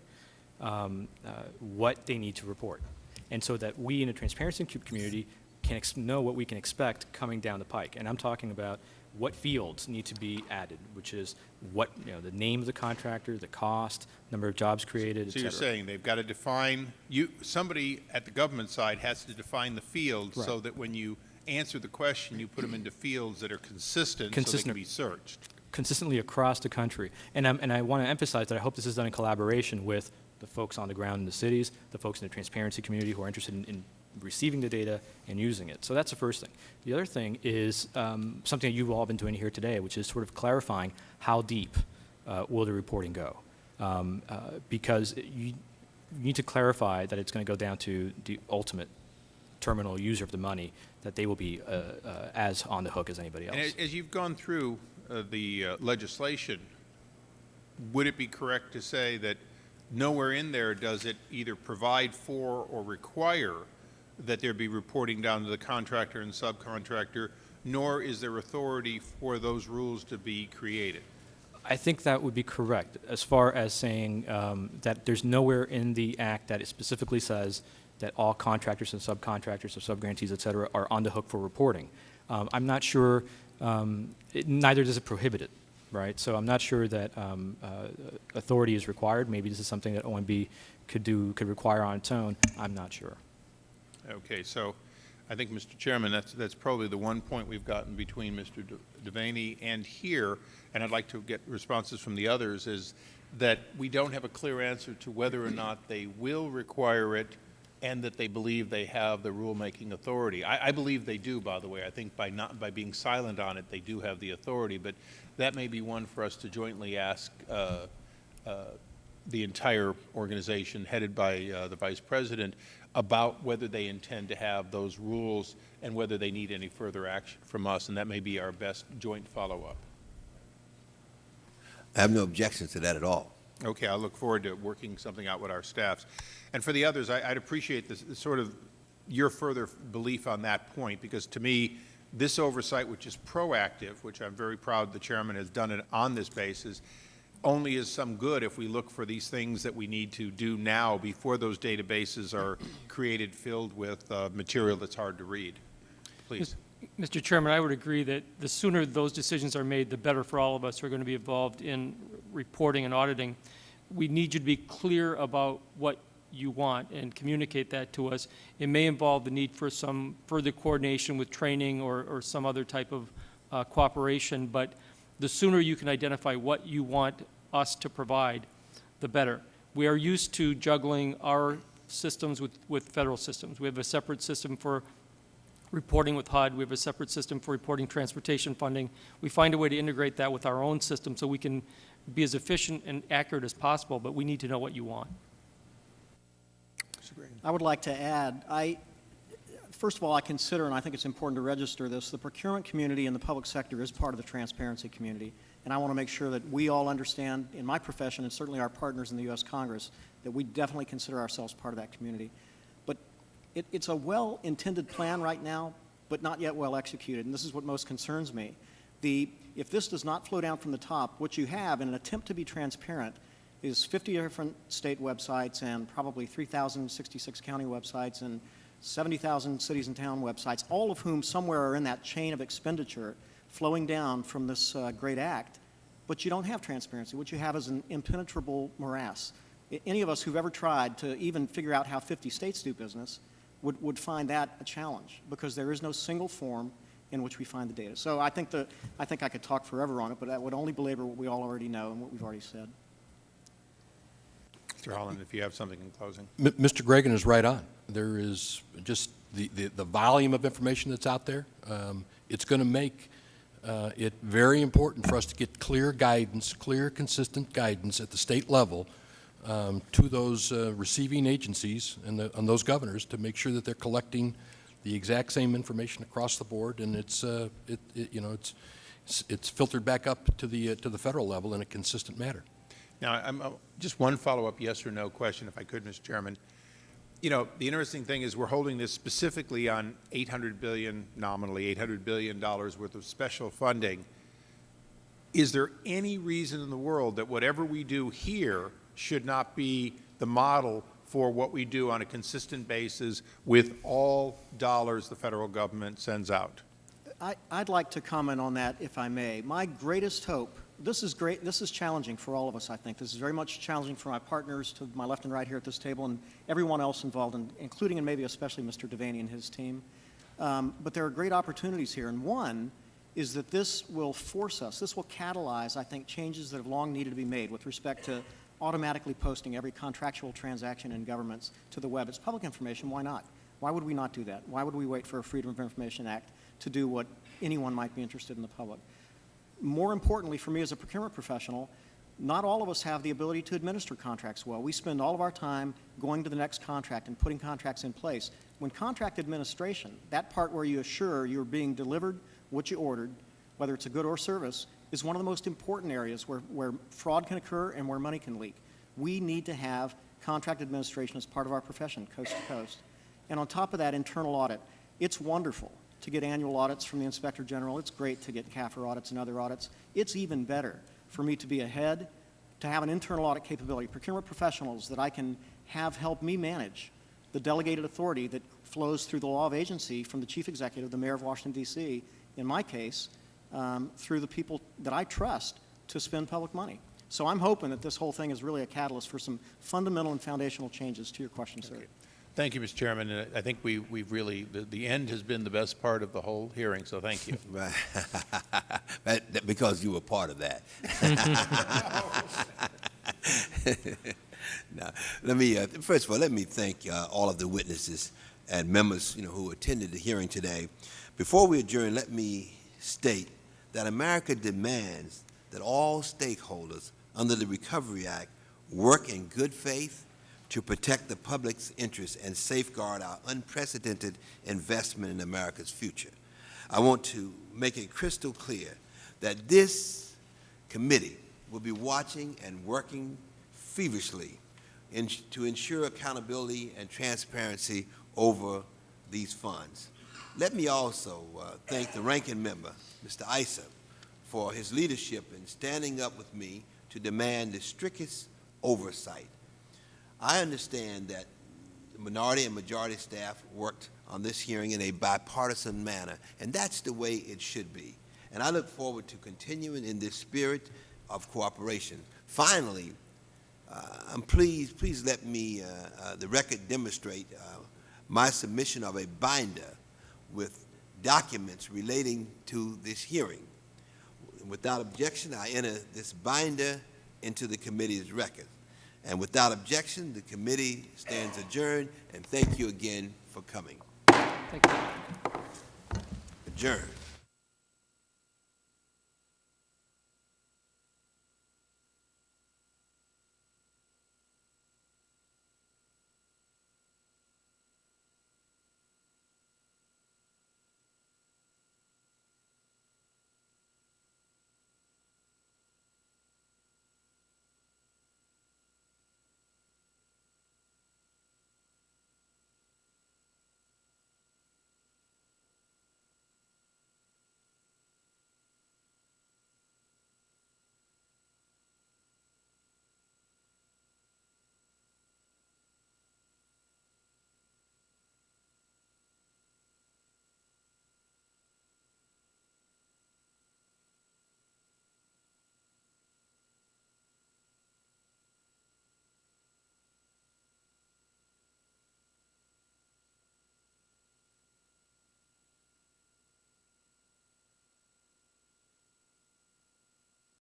um, uh, what they need to report. And so that we in the transparency co- community can know what we can expect coming down the pike. And I'm talking about what fields need to be added, which is what, you know, the name of the contractor, the cost, number of jobs created, So you're saying they've got to define, you, somebody at the government side has to define the fields so Right. that when you answer the question, you put them into fields that are consistent so they Consistent. can be searched. consistently across the country. And, I'm, and I want to emphasize that I hope this is done in collaboration with the folks on the ground in the cities, the folks in the transparency community who are interested in, in receiving the data and using it. So that's the first thing. The other thing is um, something that you've all been doing here today, which is sort of clarifying how deep uh, will the reporting go. Um, uh, because you, you need to clarify that it's going to go down to the ultimate terminal user of the money, that they will be uh, uh, as on the hook as anybody else. And as- as you've gone through uh, the uh, legislation, would it be correct to say that nowhere in there does it either provide for or require that there be reporting down to the contractor and subcontractor, nor is there authority for those rules to be created? I think that would be correct, as far as saying um, that there's nowhere in the act that it specifically says that all contractors and subcontractors or subgrantees, et cetera, are on the hook for reporting. Um, I'm not sure, um, it- neither does it prohibit it, right? So I'm not sure that um, uh, authority is required. Maybe this is something that OMB could do, could require on its own. I'm not sure. Okay, so I think, Mr. Chairman, that's, that's probably the one point we've gotten between Mr. Devaney and here, and I'd like to get responses from the others, is that we don't have a clear answer to whether or not they will require it and that they believe they have the rulemaking authority. I, I believe they do, by the way. I think by not, by being silent on it, they do have the authority, but that may be one for us to jointly ask uh, uh, the entire organization, headed by uh, the Vice President, about whether they intend to have those rules and whether they need any further action from us, and that may be our best joint follow-up. I have no objections to that at all. Okay, I look forward to working something out with our staffs. And for the others, I- I'd appreciate this, this sort of your further belief on that point, because to me, this oversight, which is proactive, which I'm very proud the chairman has done it on this basis, only is some good if we look for these things that we need to do now before those databases are created, filled with uh, material that's hard to read. Please. Mr. Chairman, I would agree that the sooner those decisions are made, the better for all of us who are going to be involved in reporting and auditing. We need you to be clear about what you want and communicate that to us. It may involve the need for some further coordination with training or, or some other type of uh, cooperation, but the sooner you can identify what you want us to provide, the better. We are used to juggling our systems with, with federal systems. We have a separate system for reporting with HUD. We have a separate system for reporting transportation funding. We find a way to integrate that with our own system so we can be as efficient and accurate as possible, but we need to know what you want. I would like to add, I, first of all, I consider, and I think it's important to register this, the procurement community and the public sector is part of the transparency community. And I want to make sure that we all understand, in my profession, and certainly our partners in the U.S. Congress, that we definitely consider ourselves part of that community. But it, it's a well-intended plan right now, but not yet well executed, and this is what most concerns me. The, if this does not flow down from the top, what you have in an attempt to be transparent is 50 different state websites and probably 3,066 county websites and 70,000 cities and town websites, all of whom somewhere are in that chain of expenditure flowing down from this uh, great act. But you don't have transparency. What you have is an impenetrable morass. I- Any of us who've ever tried to even figure out how 50 states do business would, would find that a challenge because there is no single form in which we find the data. So I think, the, I think I could talk forever on it, but that would only belabor what we all already know and what we've already said. Mr. Holland, if you have something in closing. M- Mr. Gragan is right on. There is just the, the, the volume of information that's out there. Um, it's going to make uh, it very important for us to get clear guidance, clear, consistent guidance at the state level um, to those uh, receiving agencies and, the, and those governors to make sure that they're collecting the exact same information across the board, and it's, uh, it, it, you know, it's, it's- filtered back up to the, uh, to the federal level in a consistent manner. Now, I'm, uh, just one follow-up yes or no question, if I could, Mr. Chairman. You know, the interesting thing is we're holding this specifically on 800 billion, nominally 800 billion dollars worth of special funding. Is there any reason in the world that whatever we do here should not be the model for what we do on a consistent basis with all dollars the federal government sends out? I, I'd like to comment on that, if I may. My greatest hope, this is great, this is challenging for all of us, I think. This is very much challenging for my partners to my left and right here at this table and everyone else involved, in, including and maybe especially Mr. Devaney and his team. Um, but there are great opportunities here, and one is that this will force us, this will catalyze, I think, changes that have long needed to be made with respect to automatically posting every contractual transaction in governments to the web. It's public information, why not? Why would we not do that? Why would we wait for a Freedom of Information Act to do what anyone might be interested in the public? More importantly, for me as a procurement professional, not all of us have the ability to administer contracts well. We spend all of our time going to the next contract and putting contracts in place. When contract administration, that part where you assure you're being delivered what you ordered, whether it's a good or service, is one of the most important areas where, where fraud can occur and where money can leak. We need to have contract administration as part of our profession, coast to coast. And on top of that, internal audit. It's wonderful to get annual audits from the Inspector General. It's great to get CAFR audits and other audits. It's even better for me to be ahead, to have an internal audit capability, procurement professionals that I can have help me manage the delegated authority that flows through the law of agency from the chief executive, the mayor of Washington, D.C., in my case, um, through the people that I trust to spend public money. So I'm hoping that this whole thing is really a catalyst for some fundamental and foundational changes to your question, sir. Thank you, Mr. Chairman, and I think we, we've really, the, the end has been the best part of the whole hearing, so thank you. Because you were part of that. Now, let me, uh, first of all, let me thank uh, all of the witnesses and members, you know, who attended the hearing today. Before we adjourn, let me state that America demands that all stakeholders under the Recovery Act work in good faith to protect the public's interests and safeguard our unprecedented investment in America's future. I want to make it crystal clear that this committee will be watching and working feverishly in, to ensure accountability and transparency over these funds. Let me also uh, thank the ranking member, Mr. Issa, for his leadership in standing up with me to demand the strictest oversight. I understand that minority and majority staff worked on this hearing in a bipartisan manner, and that's the way it should be. And I look forward to continuing in this spirit of cooperation. Finally, uh, I'm pleased, please let me, uh, uh, the record demonstrate uh, my submission of a binder with documents relating to this hearing. Without objection, I enter this binder into the committee's record. And without objection, the committee stands adjourned, and thank you again for coming. Thank you. Adjourned.